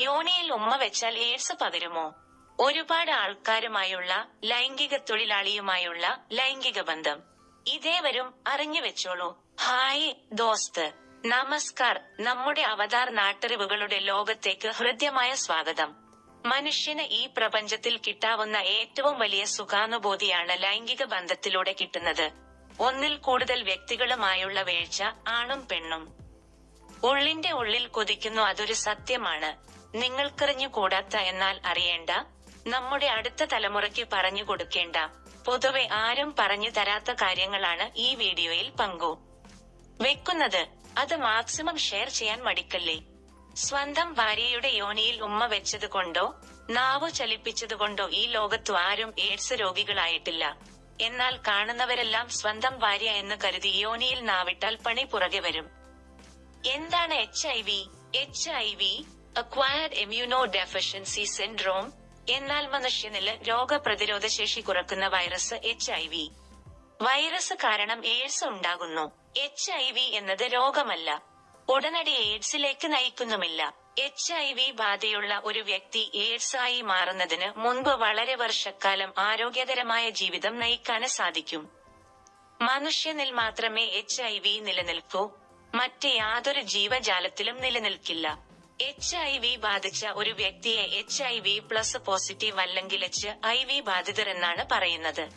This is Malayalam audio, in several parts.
യോനിയിൽ ഉമ്മ വെച്ചാൽ എയ്ഡ്സ് പകരുമോ? ഒരുപാട് ആൾക്കാരുമായുള്ള ലൈംഗിക തൊഴിലാളിയുമായുള്ള ലൈംഗിക ബന്ധം. ഇതേവരും അറിഞ്ഞു വെച്ചോളൂ. ഹായ് ദോസ്ത്. നമസ്കാർ. നമ്മുടെ അവതാർ നാട്ടറിവുകളുടെ ലോകത്തേക്ക് ഹൃദ്യമായ സ്വാഗതം. മനുഷ്യന് ഈ പ്രപഞ്ചത്തിൽ കിട്ടാവുന്ന ഏറ്റവും വലിയ സുഖാനുഭൂതിയാണ് ലൈംഗിക ബന്ധത്തിലൂടെ കിട്ടുന്നത്. ഒന്നിൽ കൂടുതൽ വ്യക്തികളുമായുള്ള വീഴ്ച ആണും പെണ്ണും. ഉള്ളിന്റെ ഉള്ളിൽ കൊതിക്കുന്നു അതൊരു സത്യമാണ്. നിങ്ങൾക്കറിഞ്ഞുകൂടാത്ത എന്നാൽ അറിയേണ്ട. നമ്മുടെ അടുത്ത തലമുറയ്ക്ക് പറഞ്ഞു കൊടുക്കേണ്ട. പൊതുവെ ആരും പറഞ്ഞു തരാത്ത കാര്യങ്ങളാണ് ഈ വീഡിയോയിൽ പങ്കു. വെക്കുന്നത് അത് മാക്സിമം ഷെയർ ചെയ്യാൻ മടിക്കല്ലേ? സ്വന്തം ഭാര്യയുടെ യോനിയിൽ ഉമ്മ വെച്ചത് കൊണ്ടോ നാവു ചലിപ്പിച്ചതുകൊണ്ടോ ഈ ലോകത്തു ആരും എയ്ഡ്സ് രോഗികളായിട്ടില്ല. എന്നാൽ കാണുന്നവരെല്ലാം സ്വന്തം ഭാര്യ എന്ന് കരുതി യോനിയിൽ നാവിട്ടാൽ പണി പുറകെ വരും. എന്താണ് H I V H I V acquired immunodeficiency syndrome എന്നാൽ മനുഷ്യനിൽ രോഗപ്രതിരോധ ശേഷി കുറക്കുന്ന virus H I V virus കാരണം എയ്ഡ്സ് ഉണ്ടാകുന്നു. എച്ച് ഐ വി എന്നത് രോഗമല്ല. ഉടനടി എയ്ഡ്സിലേക്ക് നയിക്കുന്നുമില്ല. എച്ച് ഐ വി ബാധയുള്ള ഒരു വ്യക്തി എയ്ഡ്സ് ആയി മാറുന്നതിന് മുൻപ് വളരെ വർഷക്കാലം ആരോഗ്യകരമായ ജീവിതം നയിക്കാന് സാധിക്കും. മനുഷ്യനിൽ മാത്രമേ എച്ച് ഐ വി നിലനിൽക്കൂ. മറ്റ് യാതൊരു ജീവജാലത്തിലും നിലനിൽക്കില്ല. എച്ച് ഐ വി ബാധിച്ച ഒരു വ്യക്തിയെ H I V plus positive അല്ലെങ്കിൽ എച്ച് ഐ വി ബാധിതർ എന്നാണ് പറയുന്നത്.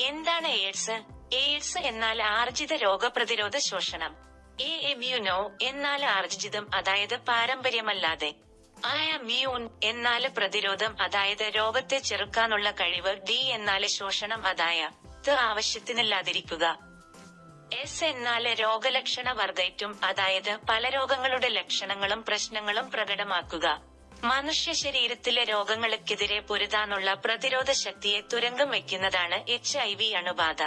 എന്താണ് എയ്ഡ്സ് എയ്ഡ്സ് എന്നാൽ ആർജിത രോഗപ്രതിരോധ ശോഷണം. എ എമ്യൂനോ എന്നാൽ ആർജിതം അതായത് പാരമ്പര്യമല്ലാതെ. ആയ മ്യൂൺ എന്നാൽ പ്രതിരോധം അതായത് രോഗത്തെ ചെറുക്കാനുള്ള കഴിവ് ഡി എന്നാൽ ശോഷണം അതായ ആവശ്യത്തിനില്ലാതിരിക്കുക. എസ് എന്നാൽ രോഗലക്ഷണ വർദ്ധയ്റ്റും അതായത് പല രോഗങ്ങളുടെ ലക്ഷണങ്ങളും പ്രശ്നങ്ങളും പ്രകടമാക്കുക. മനുഷ്യ ശരീരത്തിലെ രോഗങ്ങൾക്കെതിരെ പൊരുതാനുള്ള പ്രതിരോധ ശക്തിയെ തുരങ്കം വയ്ക്കുന്നതാണ് എച്ച് ഐ വി അണുബാധ.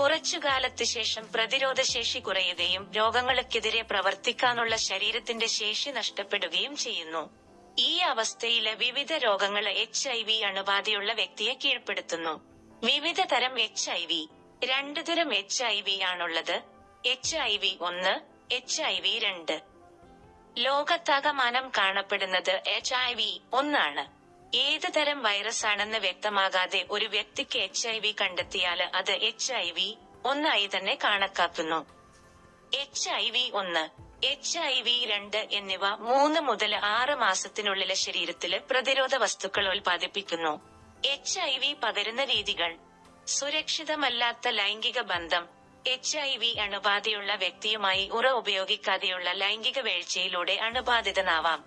കുറച്ചുകാലത്ത് ശേഷം പ്രതിരോധ ശേഷി കുറയുകയും രോഗങ്ങൾക്കെതിരെ പ്രവർത്തിക്കാനുള്ള ശരീരത്തിന്റെ ശേഷി നഷ്ടപ്പെടുകയും ചെയ്യുന്നു. ഈ അവസ്ഥയിൽ വിവിധ രോഗങ്ങൾ എച്ച് ഐ വി അണുബാധയുള്ള വ്യക്തിയെ കീഴ്പ്പെടുത്തുന്നു. വിവിധ തരം എച്ച് ഐ വി. രണ്ടു തരം എച്ച് ഐ വി ആണുള്ളത്. എച്ച് ഐ വി ഒന്ന് എച്ച് ഐ വി രണ്ട്. ലോകത്താകമാനം കാണപ്പെടുന്നത് എച്ച് ഐ വി ഒന്നാണ്. ഏത് തരം വൈറസ് ആണെന്ന് വ്യക്തമാകാതെ ഒരു വ്യക്തിക്ക് എച്ച് ഐ വി കണ്ടെത്തിയാൽ അത് എച്ച് ഐ വി ഒന്നായി തന്നെ കണക്കാക്കുന്നു. എച്ച് ഐ വി ഒന്ന് എച്ച് ഐ വി രണ്ട് എന്നിവ മൂന്ന് മുതൽ ആറ് മാസത്തിനുള്ളിലെ ശരീരത്തിൽ പ്രതിരോധ വസ്തുക്കൾ ഉൽപ്പാദിപ്പിക്കുന്നു. എച്ച് ഐ വി പകരുന്ന രീതികൾ സുരക്ഷിതമല്ലാത്ത ലൈംഗിക ബന്ധം എച്ച് ഐ വി അണുബാധയുള്ള വ്യക്തിയുമായി ഉറ ഉപയോഗിക്കാതെയുള്ള ലൈംഗിക വീഴ്ചയിലൂടെ അണുബാധിതനാവാം.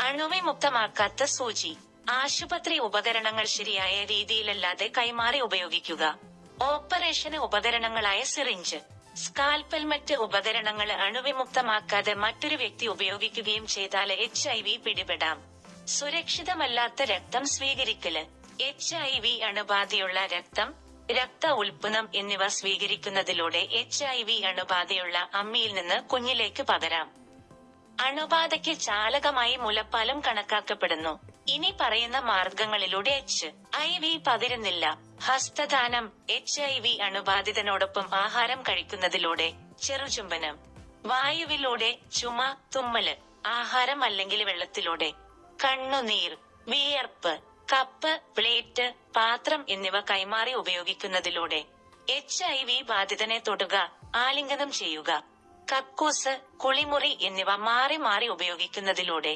അണുവിമുക്തമാക്കാത്ത സൂചി ആശുപത്രി ഉപകരണങ്ങൾ ശരിയായ രീതിയിലല്ലാതെ കൈമാറി ഉപയോഗിക്കുക. ഓപ്പറേഷന് ഉപകരണങ്ങളായ സിറിഞ്ച് സ്കാൽപ്പൽ മറ്റ് ഉപകരണങ്ങൾ അണുവിമുക്തമാക്കാതെ മറ്റൊരു വ്യക്തി ഉപയോഗിക്കുകയും ചെയ്താൽ എച്ച് ഐ വി പിടിപെടാം. സുരക്ഷിതമല്ലാത്ത രക്തം സ്വീകരിക്കൽ എച്ച് ഐ വി അണുബാധയുള്ള രക്തം രക്ത ഉൽപ്പന്നം എന്നിവ സ്വീകരിക്കുന്നതിലൂടെ എച്ച് ഐ വി അണുബാധയുള്ള അമ്മിയിൽ നിന്ന് കുഞ്ഞിലേക്ക് പകരാം. അണുബാധയ്ക്ക് ചാലകമായി മുലപ്പാലം കണക്കാക്കപ്പെടുന്നു. ഇനി പറയുന്ന മാർഗങ്ങളിലൂടെ എച്ച് ഐ വി പകരുന്നില്ല. ഹസ്തദാനം എച്ച് ഐ വി അണുബാധിതനോടൊപ്പം ആഹാരം കഴിക്കുന്നതിലൂടെ ചെറുചുംബനം. വായുവിലൂടെ ചുമ തുമ്മൽ ആഹാരം അല്ലെങ്കിൽ വെള്ളത്തിലൂടെ കണ്ണുനീർ വിയർപ്പ് കപ്പ് പ്ലേറ്റ് പാത്രം എന്നിവ കൈമാറി ഉപയോഗിക്കുന്നതിലൂടെ എച്ച് ഐ വി ബാധിതനെ തൊടുക ആലിംഗനം ചെയ്യുക കക്കൂസ് കുളിമുറി എന്നിവ മാറി മാറി ഉപയോഗിക്കുന്നതിലൂടെ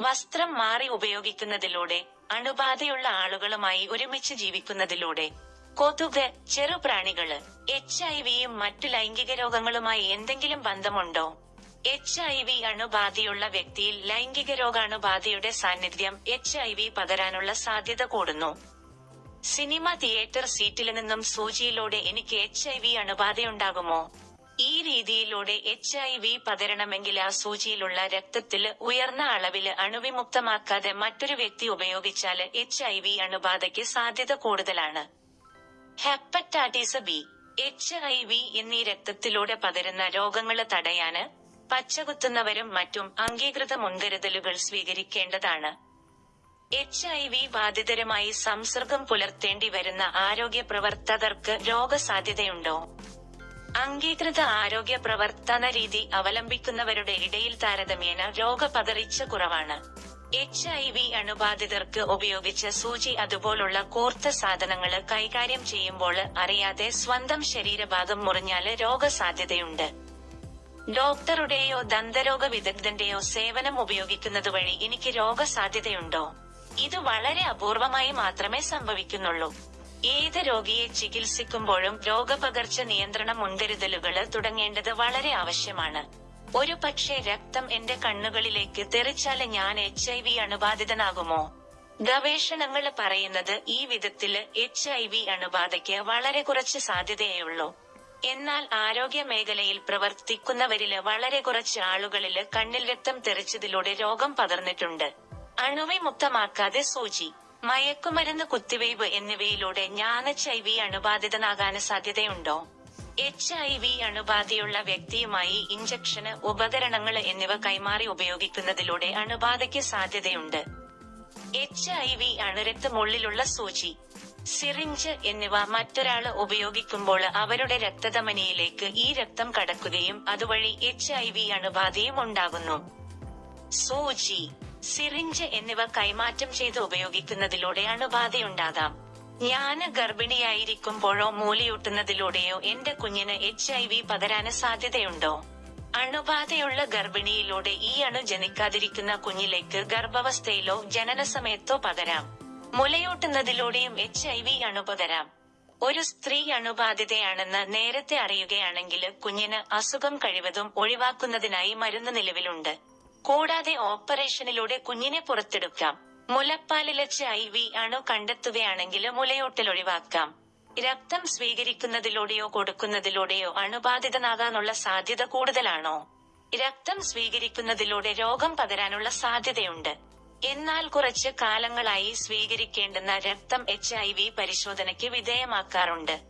വസ്ത്രം മാറി ഉപയോഗിക്കുന്നതിലൂടെ അണുബാധയുള്ള ആളുകളുമായി ഒരുമിച്ച് ജീവിക്കുന്നതിലൂടെ കൊതുക് ചെറുപ്രാണികൾ എച്ച് ഐ വിയും മറ്റു ലൈംഗിക രോഗങ്ങളുമായി എന്തെങ്കിലും ബന്ധമുണ്ടോ? എച്ച് ഐ വി അണുബാധയുള്ള വ്യക്തിയിൽ ലൈംഗിക രോഗാണുബാധയുടെ സാന്നിധ്യം എച്ച് ഐ വി പകരാനുള്ള സാധ്യത കൂടുന്നു. സിനിമ തിയേറ്റർ സീറ്റിൽ നിന്നും സൂചിയിലൂടെ എനിക്ക് എച്ച് ഐ വി അണുബാധയുണ്ടാകുമോ? ഈ രീതിയിലൂടെ എച്ച് ഐ വി പകരണമെങ്കിൽ ആ സൂചിയിലുള്ള രക്തത്തിൽ ഉയർന്ന അളവിൽ അണുവിമുക്തമാക്കാതെ മറ്റൊരു വ്യക്തി ഉപയോഗിച്ചാൽ എച്ച് ഐ വി അണുബാധയ്ക്ക് സാധ്യത കൂടുതലാണ്. Hepatitis B H I V എന്നീ രക്തത്തിലൂടെ പകരുന്ന രോഗങ്ങൾ തടയാന് പച്ചകുത്തുന്നവരും മറ്റും അംഗീകൃത മുൻകരുതലുകൾ സ്വീകരിക്കേണ്ടതാണ്. എച്ച് ഐ വി ബാധിതരുമായി സംസർഗം പുലർത്തേണ്ടി വരുന്ന ആരോഗ്യ പ്രവർത്തകർക്ക് രോഗസാധ്യതയുണ്ടോ? അംഗീകൃത ആരോഗ്യ പ്രവർത്തന രീതി അവലംബിക്കുന്നവരുടെ ഇടയിൽ താരതമ്യേന രോഗപകർച്ച കുറവാണ്. എച്ച് ഐ വി അണുബാധിതർക്ക് ഉപയോഗിച്ച സൂചി അതുപോലുള്ള കോർത്ത സാധനങ്ങൾ കൈകാര്യം ചെയ്യുമ്പോൾ അറിയാതെ സ്വന്തം ശരീരഭാഗം മുറിഞ്ഞാൽ രോഗസാധ്യതയുണ്ട്. ഡോക്ടറുടെയോ ദന്തരോഗ വിദഗ്ധന്റെയോ സേവനം ഉപയോഗിക്കുന്നത് വഴി എനിക്ക് രോഗസാധ്യതയുണ്ടോ? ഇത് വളരെ അപൂർവമായി മാത്രമേ സംഭവിക്കുന്നുള്ളൂ. ഏത് രോഗിയെ ചികിത്സിക്കുമ്പോഴും രോഗപകർച്ച നിയന്ത്രണ മുൻകരുതലുകൾ തുടങ്ങേണ്ടത് വളരെ ആവശ്യമാണ്. ഒരു പക്ഷേ രക്തം എന്റെ കണ്ണുകളിലേക്ക് തെറിച്ചാൽ ഞാൻ എച്ച് ഐ വി അണുബാധിതനാകുമോ? ഗവേഷണങ്ങൾ പറയുന്നത് ഈ വിധത്തിൽ എച്ച് ഐ വി അണുബാധയ്ക്ക് വളരെ കുറച്ച് സാധ്യതയേയുള്ളൂ എന്നാൽ ആരോഗ്യ മേഖലയിൽ പ്രവർത്തിക്കുന്നവരിൽ വളരെ കുറച്ച് ആളുകളിൽ കണ്ണിൽ രക്തം തെറിച്ചതിലൂടെ രോഗം പകർന്നിട്ടുണ്ട് അണുവിമുക്തമാക്കാതെ സൂചി മയക്കുമരുന്ന് കുത്തിവയ്പ് എന്നിവയിലൂടെ ഞാൻ എച്ച് ഐ വി അണുബാധിതനാകാൻ സാധ്യതയുണ്ടോ? എച്ച് ഐ വി അണുബാധയുള്ള വ്യക്തിയുമായി ഇഞ്ചക്ഷന് ഉപകരണങ്ങൾ എന്നിവ കൈമാറി ഉപയോഗിക്കുന്നതിലൂടെ അണുബാധയ്ക്ക് സാധ്യതയുണ്ട്. എച്ച് ഐ വി അണുരക്തമുള്ളിലുള്ള സൂചി സിറിഞ്ച് എന്നിവ മറ്റൊരാൾ ഉപയോഗിക്കുമ്പോൾ അവരുടെ രക്തധമനിയിലേക്ക് ഈ രക്തം കടക്കുകയും അതുവഴി എച്ച് ഐ വി അണുബാധയും ഉണ്ടാകുന്നു. സൂചി. സിറിഞ്ച് എന്നിവ കൈമാറ്റം ചെയ്ത് ഉപയോഗിക്കുന്നതിലൂടെ അണുബാധയുണ്ടാകാം. ഞാൻ ഗർഭിണിയായിരിക്കുമ്പോഴോ മൂലിയൂട്ടുന്നതിലൂടെയോ എന്റെ കുഞ്ഞിന് എച്ച് ഐ വി പകരാന് സാധ്യതയുണ്ടോ? അണുബാധയുള്ള ഗർഭിണിയിലൂടെ ഈ അണു ജനിക്കാതിരിക്കുന്ന കുഞ്ഞിലേക്ക് ഗർഭാവസ്ഥയിലോ ജനനസമയത്തോ പകരാം. മുലയൂട്ടുന്നതിലൂടെയും എച്ച് ഐ വി അണുപകരാം ഒരു സ്ത്രീ അണുബാധിതയാണെന്ന് നേരത്തെ അറിയുകയാണെങ്കിൽ കുഞ്ഞിന് അസുഖം കഴിവതും ഒഴിവാക്കുന്നതിനായി മരുന്ന് നിലവിലുണ്ട്. കൂടാതെ ഓപ്പറേഷനിലൂടെ കുഞ്ഞിനെ പുറത്തെടുക്കാം. മുലപ്പാലിലച്ച് ഐ വി അണു കണ്ടെത്തുകയാണെങ്കിൽ മുലയൂട്ടൽ ഒഴിവാക്കാം. രക്തം സ്വീകരിക്കുന്നതിലൂടെയോ കൊടുക്കുന്നതിലൂടെയോ അണുബാധിതനാകാനുള്ള സാധ്യത കൂടുതലാണോ? രക്തം സ്വീകരിക്കുന്നതിലൂടെ രോഗം പകരാനുള്ള സാധ്യതയുണ്ട്. എന്നാൽ കുറച്ച് കാലങ്ങളായി സ്വീകരിക്കേണ്ടുന്ന രക്തം എച്ച് ഐ വി പരിശോധനയ്ക്ക് വിധേയമാക്കാറുണ്ട്.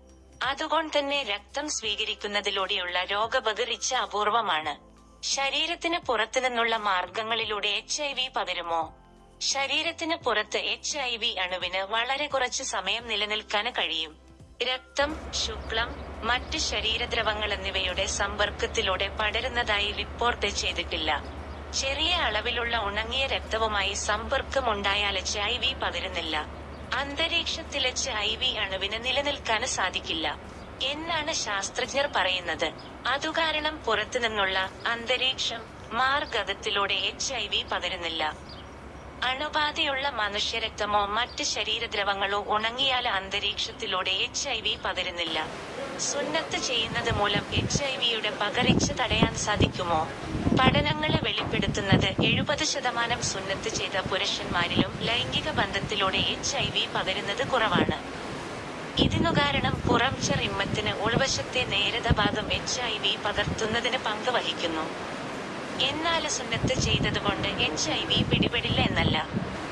അതുകൊണ്ട് തന്നെ രക്തം സ്വീകരിക്കുന്നതിലൂടെയുള്ള രോഗപകർച്ച അപൂർവമാണ്. ശരീരത്തിന് പുറത്തു നിന്നുള്ള മാർഗങ്ങളിലൂടെ എച്ച് ഐ വി പകരുമോ? ശരീരത്തിന് പുറത്ത് എച്ച് ഐ വി അണുവിന് വളരെ കുറച്ച് സമയം നിലനിൽക്കാൻ കഴിയും. രക്തം ശുക്ലം മറ്റ് ശരീരദ്രവങ്ങൾ എന്നിവയുടെ സമ്പർക്കത്തിലൂടെ പടരുന്നതായി റിപ്പോർട്ട് ചെയ്തിട്ടില്ല. ചെറിയ അളവിലുള്ള ഉണങ്ങിയ രക്തവുമായി സമ്പർക്കമുണ്ടായാൽ എച്ച് ഐ വി പകരുന്നില്ല. അന്തരീക്ഷത്തിൽ എച്ച് ഐ വി അണുവിന് നിലനിൽക്കാൻ സാധിക്കില്ല. എന്നാണ് ശാസ്ത്രജ്ഞർ പറയുന്നത്. അതുകാരണം പുറത്തുനിന്നുള്ള അന്തരീക്ഷം മാർഗത്തിലൂടെ എച്ച് ഐ വി പകരുന്നില്ല. അണുബാധയുള്ള മനുഷ്യരക്തമോ മറ്റ് ശരീരദ്രവങ്ങളോ ഉണങ്ങിയാൽ അന്തരീക്ഷത്തിലൂടെ എച്ച് ഐ വി പകരുന്നില്ല. സുന്നത്ത് ചെയ്യുന്നത് മൂലം എച്ച് ഐ വിയുടെ പകർച്ച തടയാൻ സാധിക്കുമോ? പഠനങ്ങളെ വെളിപ്പെടുത്തുന്നത് എഴുപത് ശതമാനം സുന്നത്ത് ചെയ്ത പുരുഷന്മാരിലും ലൈംഗിക ബന്ധത്തിലൂടെ എച്ച് ഐ വി പകരുന്നത് കുറവാണ്. ഇതിനു കാരണം പുറം ചെറിമ്മത്തിന് ഉൾവശത്തെ നേരത ഭാഗം എച്ച് ഐ വി പകർത്തുന്നതിന് പങ്ക് വഹിക്കുന്നു എന്നാൽ സുന്നത്ത് ചെയ്തതുകൊണ്ട് എച്ച് ഐ വി പിടിപെടില്ല എന്നല്ല.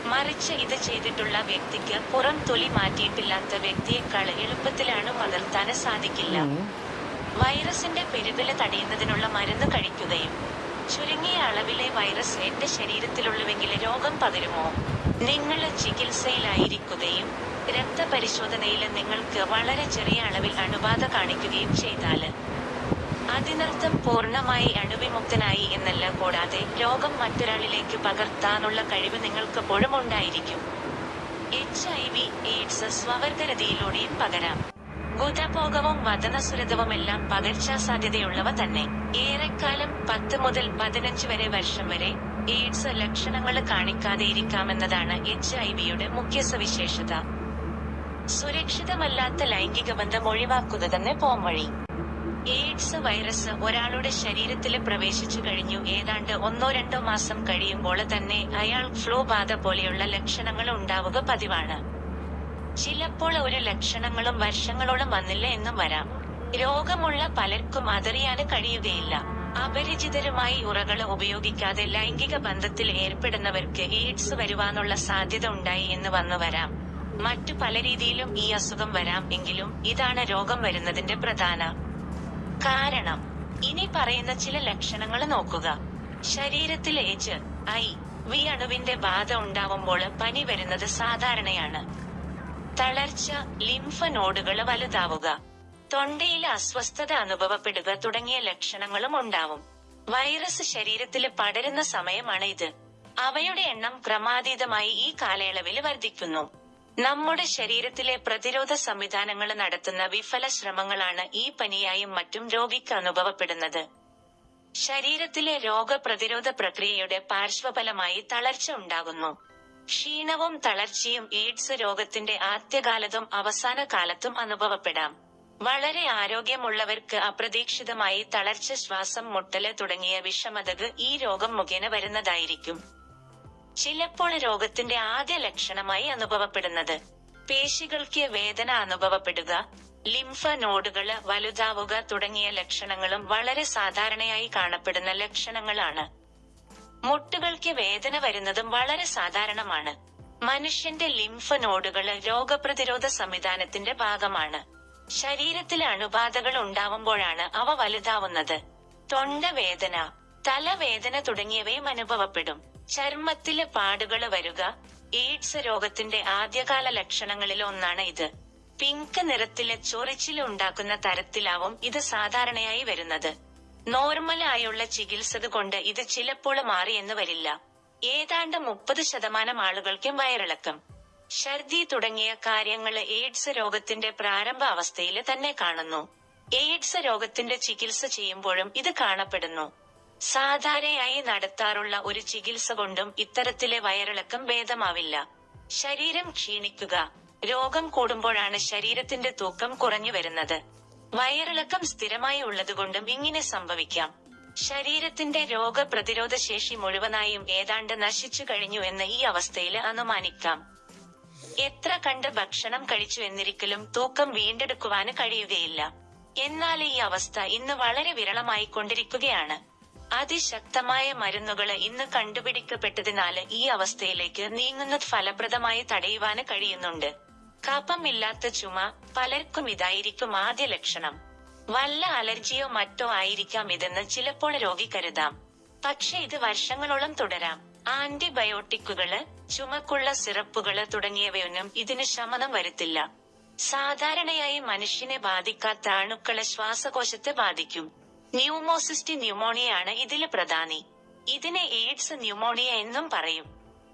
മറിച്ച് ഇത് ചെയ്തിട്ടുള്ള വ്യക്തിക്ക് പുറം തൊലി മാറ്റിയിട്ടില്ലാത്ത വ്യക്തിയെക്കാൾ എളുപ്പത്തിലാണ് പകർത്താൻ സാധിക്കില്ല. വൈറസിന്റെ പെരുകൽ തടയുന്നതിനുള്ള മരുന്ന് കഴിക്കുകയും ചുരുങ്ങിയ അളവിലെ വൈറസ് എന്റെ ശരീരത്തിലുള്ളുവെങ്കിൽ രോഗം പകരുമോ? നിങ്ങൾ ചികിത്സയിലായിരിക്കുകയും രക്തപരിശോധനയിൽ നിങ്ങൾക്ക് വളരെ ചെറിയ അളവിൽ അണുബാധ കാണിക്കുകയും ചെയ്താൽ അതിനർത്ഥം പൂർണമായി അണുവിമുക്തനായി എന്നല്ല കൂടാതെ രോഗം മറ്റൊരാളിലേക്ക് പകർത്താനുള്ള കഴിവ് നിങ്ങൾക്കെപ്പോഴും ഉണ്ടായിരിക്കും. എച്ച് ഐ വി എയ്ഡ്സ് സ്വവർഗരതിയിലൂടെയും പകരാം. ഗുദഭോഗവും പകർച്ചാ പകർച്ചാസാധ്യതയുള്ളവ തന്നെ. ഏറെക്കാലം പത്ത് മുതൽ പതിനഞ്ച് വരെ വർഷം വരെ എയ്ഡ്സ് ലക്ഷണങ്ങൾ കാണിക്കാതെ ഇരിക്കാമെന്നതാണ് എച്ച് ഐ വിയുടെ മുഖ്യ സവിശേഷത. സുരക്ഷിതമല്ലാത്ത ലൈംഗിക ബന്ധം ഒഴിവാക്കുക തന്നെ പോംവഴി. എയ്ഡ്സ് വൈറസ് ഒരാളുടെ ശരീരത്തിൽ പ്രവേശിച്ചു കഴിഞ്ഞു. ഏതാണ്ട് ഒന്നോ രണ്ടോ മാസം കഴിയുമ്പോൾ തന്നെ അയാൾ ഫ്ലൂ ബാധ പോലെയുള്ള ലക്ഷണങ്ങൾ ഉണ്ടാവുക പതിവാണ്. ചിലപ്പോൾ ഒരു ലക്ഷണങ്ങളും വർഷങ്ങളോളം വന്നില്ല എന്നും വരാം. രോഗമുള്ള പലർക്കും അതറിയാന് കഴിയുകയില്ല. അപരിചിതരുമായി ഉറകൾ ഉപയോഗിക്കാതെ ലൈംഗിക ബന്ധത്തിൽ ഏർപ്പെടുന്നവർക്ക് എയ്ഡ്സ് വരുവാനുള്ള സാധ്യത ഉണ്ടായി എന്ന് വന്നു വരാം. മറ്റു പല രീതിയിലും ഈ അസുഖം വരാം. എങ്കിലും ഇതാണ് രോഗം വരുന്നതിന്റെ പ്രധാന കാരണം ഇനി പറയുന്ന ചില ലക്ഷണങ്ങൾ നോക്കുക. ശരീരത്തിൽ എച്ച് ഐ വി അണുവിന്റെ ബാധ ഉണ്ടാവുമ്പോൾ പനി വരുന്നത് സാധാരണയാണ്. തളർച്ച ലിംഫ നോഡുകൾ വലുതാവുക. തൊണ്ടയിൽ അസ്വസ്ഥത അനുഭവപ്പെടുക തുടങ്ങിയ ലക്ഷണങ്ങളും ഉണ്ടാവും. വൈറസ് ശരീരത്തിൽ പടരുന്ന സമയമാണ് ഇത് അവയുടെ എണ്ണം ക്രമാതീതമായി ഈ കാലയളവിൽ വർദ്ധിക്കുന്നു. നമ്മുടെ ശരീരത്തിലെ പ്രതിരോധ സംവിധാനങ്ങൾ നടത്തുന്ന വിഫല ശ്രമങ്ങളാണ് ഈ പനിയായും മറ്റും രോഗിക്ക് അനുഭവപ്പെടുന്നത്. ശരീരത്തിലെ രോഗപ്രതിരോധ പ്രക്രിയയുടെ പാർശ്വഫലമായി തളർച്ച ഉണ്ടാകുന്നു. ക്ഷീണവും തളർച്ചയും എയ്ഡ്സ് രോഗത്തിന്റെ ആദ്യകാലത്തും അവസാന കാലത്തും അനുഭവപ്പെടാം. വളരെ ആരോഗ്യമുള്ളവർക്ക് അപ്രതീക്ഷിതമായി തളർച്ച ശ്വാസം മുട്ടൽ തുടങ്ങിയ വിഷമതകൾ ഈ രോഗം മുഖേന വരുന്നതായിരിക്കും. ചിലപ്പോൾ രോഗത്തിന്റെ ആദ്യ ലക്ഷണമായി അനുഭവപ്പെടുന്നത്. പേശികൾക്ക് വേദന അനുഭവപ്പെടുക ലിംഫ നോഡുകൾ വലുതാവുക തുടങ്ങിയ ലക്ഷണങ്ങളും വളരെ സാധാരണയായി കാണപ്പെടുന്ന ലക്ഷണങ്ങളാണ്. മുട്ടുകൾക്ക് വേദന വരുന്നതും വളരെ സാധാരണമാണ്. മനുഷ്യന്റെ ലിംഫ നോഡുകൾ രോഗപ്രതിരോധ സംവിധാനത്തിന്റെ ഭാഗമാണ്. ശരീരത്തിൽ അണുബാധകൾ ഉണ്ടാവുമ്പോഴാണ് അവ വലുതാവുന്നത്. തൊണ്ടവേദന തലവേദന തുടങ്ങിയവയും അനുഭവപ്പെടും. ചർമ്മത്തിലെ പാടുകൾ വരുക എയ്ഡ്സ് രോഗത്തിന്റെ ആദ്യകാല ലക്ഷണങ്ങളിൽ ഒന്നാണ് ഇത്. പിങ്ക് നിറത്തിലെ ചൊറിച്ചിൽ ഉണ്ടാക്കുന്ന തരത്തിലാവും ഇത് സാധാരണയായി വരുന്നത്. നോർമൽ ആയുള്ള ചികിത്സ കൊണ്ട് ഇത് ചിലപ്പോൾ മാറിയെന്ന് വരില്ല. ഏതാണ്ട് മുപ്പത് ശതമാനം ആളുകൾക്കും വയറിളക്കം. ഛർദി തുടങ്ങിയ കാര്യങ്ങൾ എയ്ഡ്സ് രോഗത്തിന്റെ പ്രാരംഭ അവസ്ഥയിൽ തന്നെ കാണുന്നു. എയ്ഡ്സ് രോഗത്തിന്റെ ചികിത്സ ചെയ്യുമ്പോഴും ഇത് കാണപ്പെടുന്നു. സാധാരണയായി നടത്താറുള്ള ഒരു ചികിത്സ കൊണ്ടും ഇത്തരത്തിലെ വയറിളക്കം ഭേദമാവില്ല. ശരീരം ക്ഷീണിക്കുക രോഗം കൂടുമ്പോഴാണ് ശരീരത്തിന്റെ തൂക്കം കുറഞ്ഞു വരുന്നത്. വയറിളക്കം സ്ഥിരമായി ഉള്ളതുകൊണ്ടും ഇങ്ങനെ സംഭവിക്കാം. ശരീരത്തിന്റെ രോഗപ്രതിരോധ ശേഷി മുഴുവനായും ഏതാണ്ട് നശിച്ചു കഴിഞ്ഞു എന്ന് ഈ അവസ്ഥയിൽ അനുമാനിക്കാം. എത്ര കണ്ട് ഭക്ഷണം കഴിച്ചു എന്നിരിക്കലും തൂക്കം വീണ്ടെടുക്കുവാന് കഴിയുകയില്ല. എന്നാൽ ഈ അവസ്ഥ ഇന്ന് വളരെ വിരളമായി കൊണ്ടിരിക്കുകയാണ്. അതിശക്തമായ മരുന്നുകൾ ഇന്ന് കണ്ടുപിടിക്കപ്പെട്ടതിനാല് ഈ അവസ്ഥയിലേക്ക് നീങ്ങുന്നത് ഫലപ്രദമായി തടയുവാന് കഴിയുന്നുണ്ട്. കഫമില്ലാത്ത ചുമ പലർക്കും ഇതായിരിക്കും ആദ്യ ലക്ഷണം. വല്ല അലർജിയോ മറ്റോ ആയിരിക്കാം ഇതെന്ന് ചിലപ്പോൾ രോഗി കരുതാം. പക്ഷെ ഇത് വർഷങ്ങളോളം തുടരാം. ആന്റിബയോട്ടിക്കുകൾ ചുമക്കുള്ള സിറപ്പുകൾ തുടങ്ങിയവയൊന്നും ഇതിന് ശമനം വരുത്തില്ല. സാധാരണയായി മനുഷ്യനെ ബാധിക്കാത്ത അണുക്കളെ ശ്വാസകോശത്തെ ബാധിക്കും. ന്യൂമോസിസ്റ്റ് ന്യൂമോണിയയാണ് ഇതിലെ പ്രധാനി. ഇതിനെ എയ്ഡ്സ് ന്യൂമോണിയ എന്നും പറയും.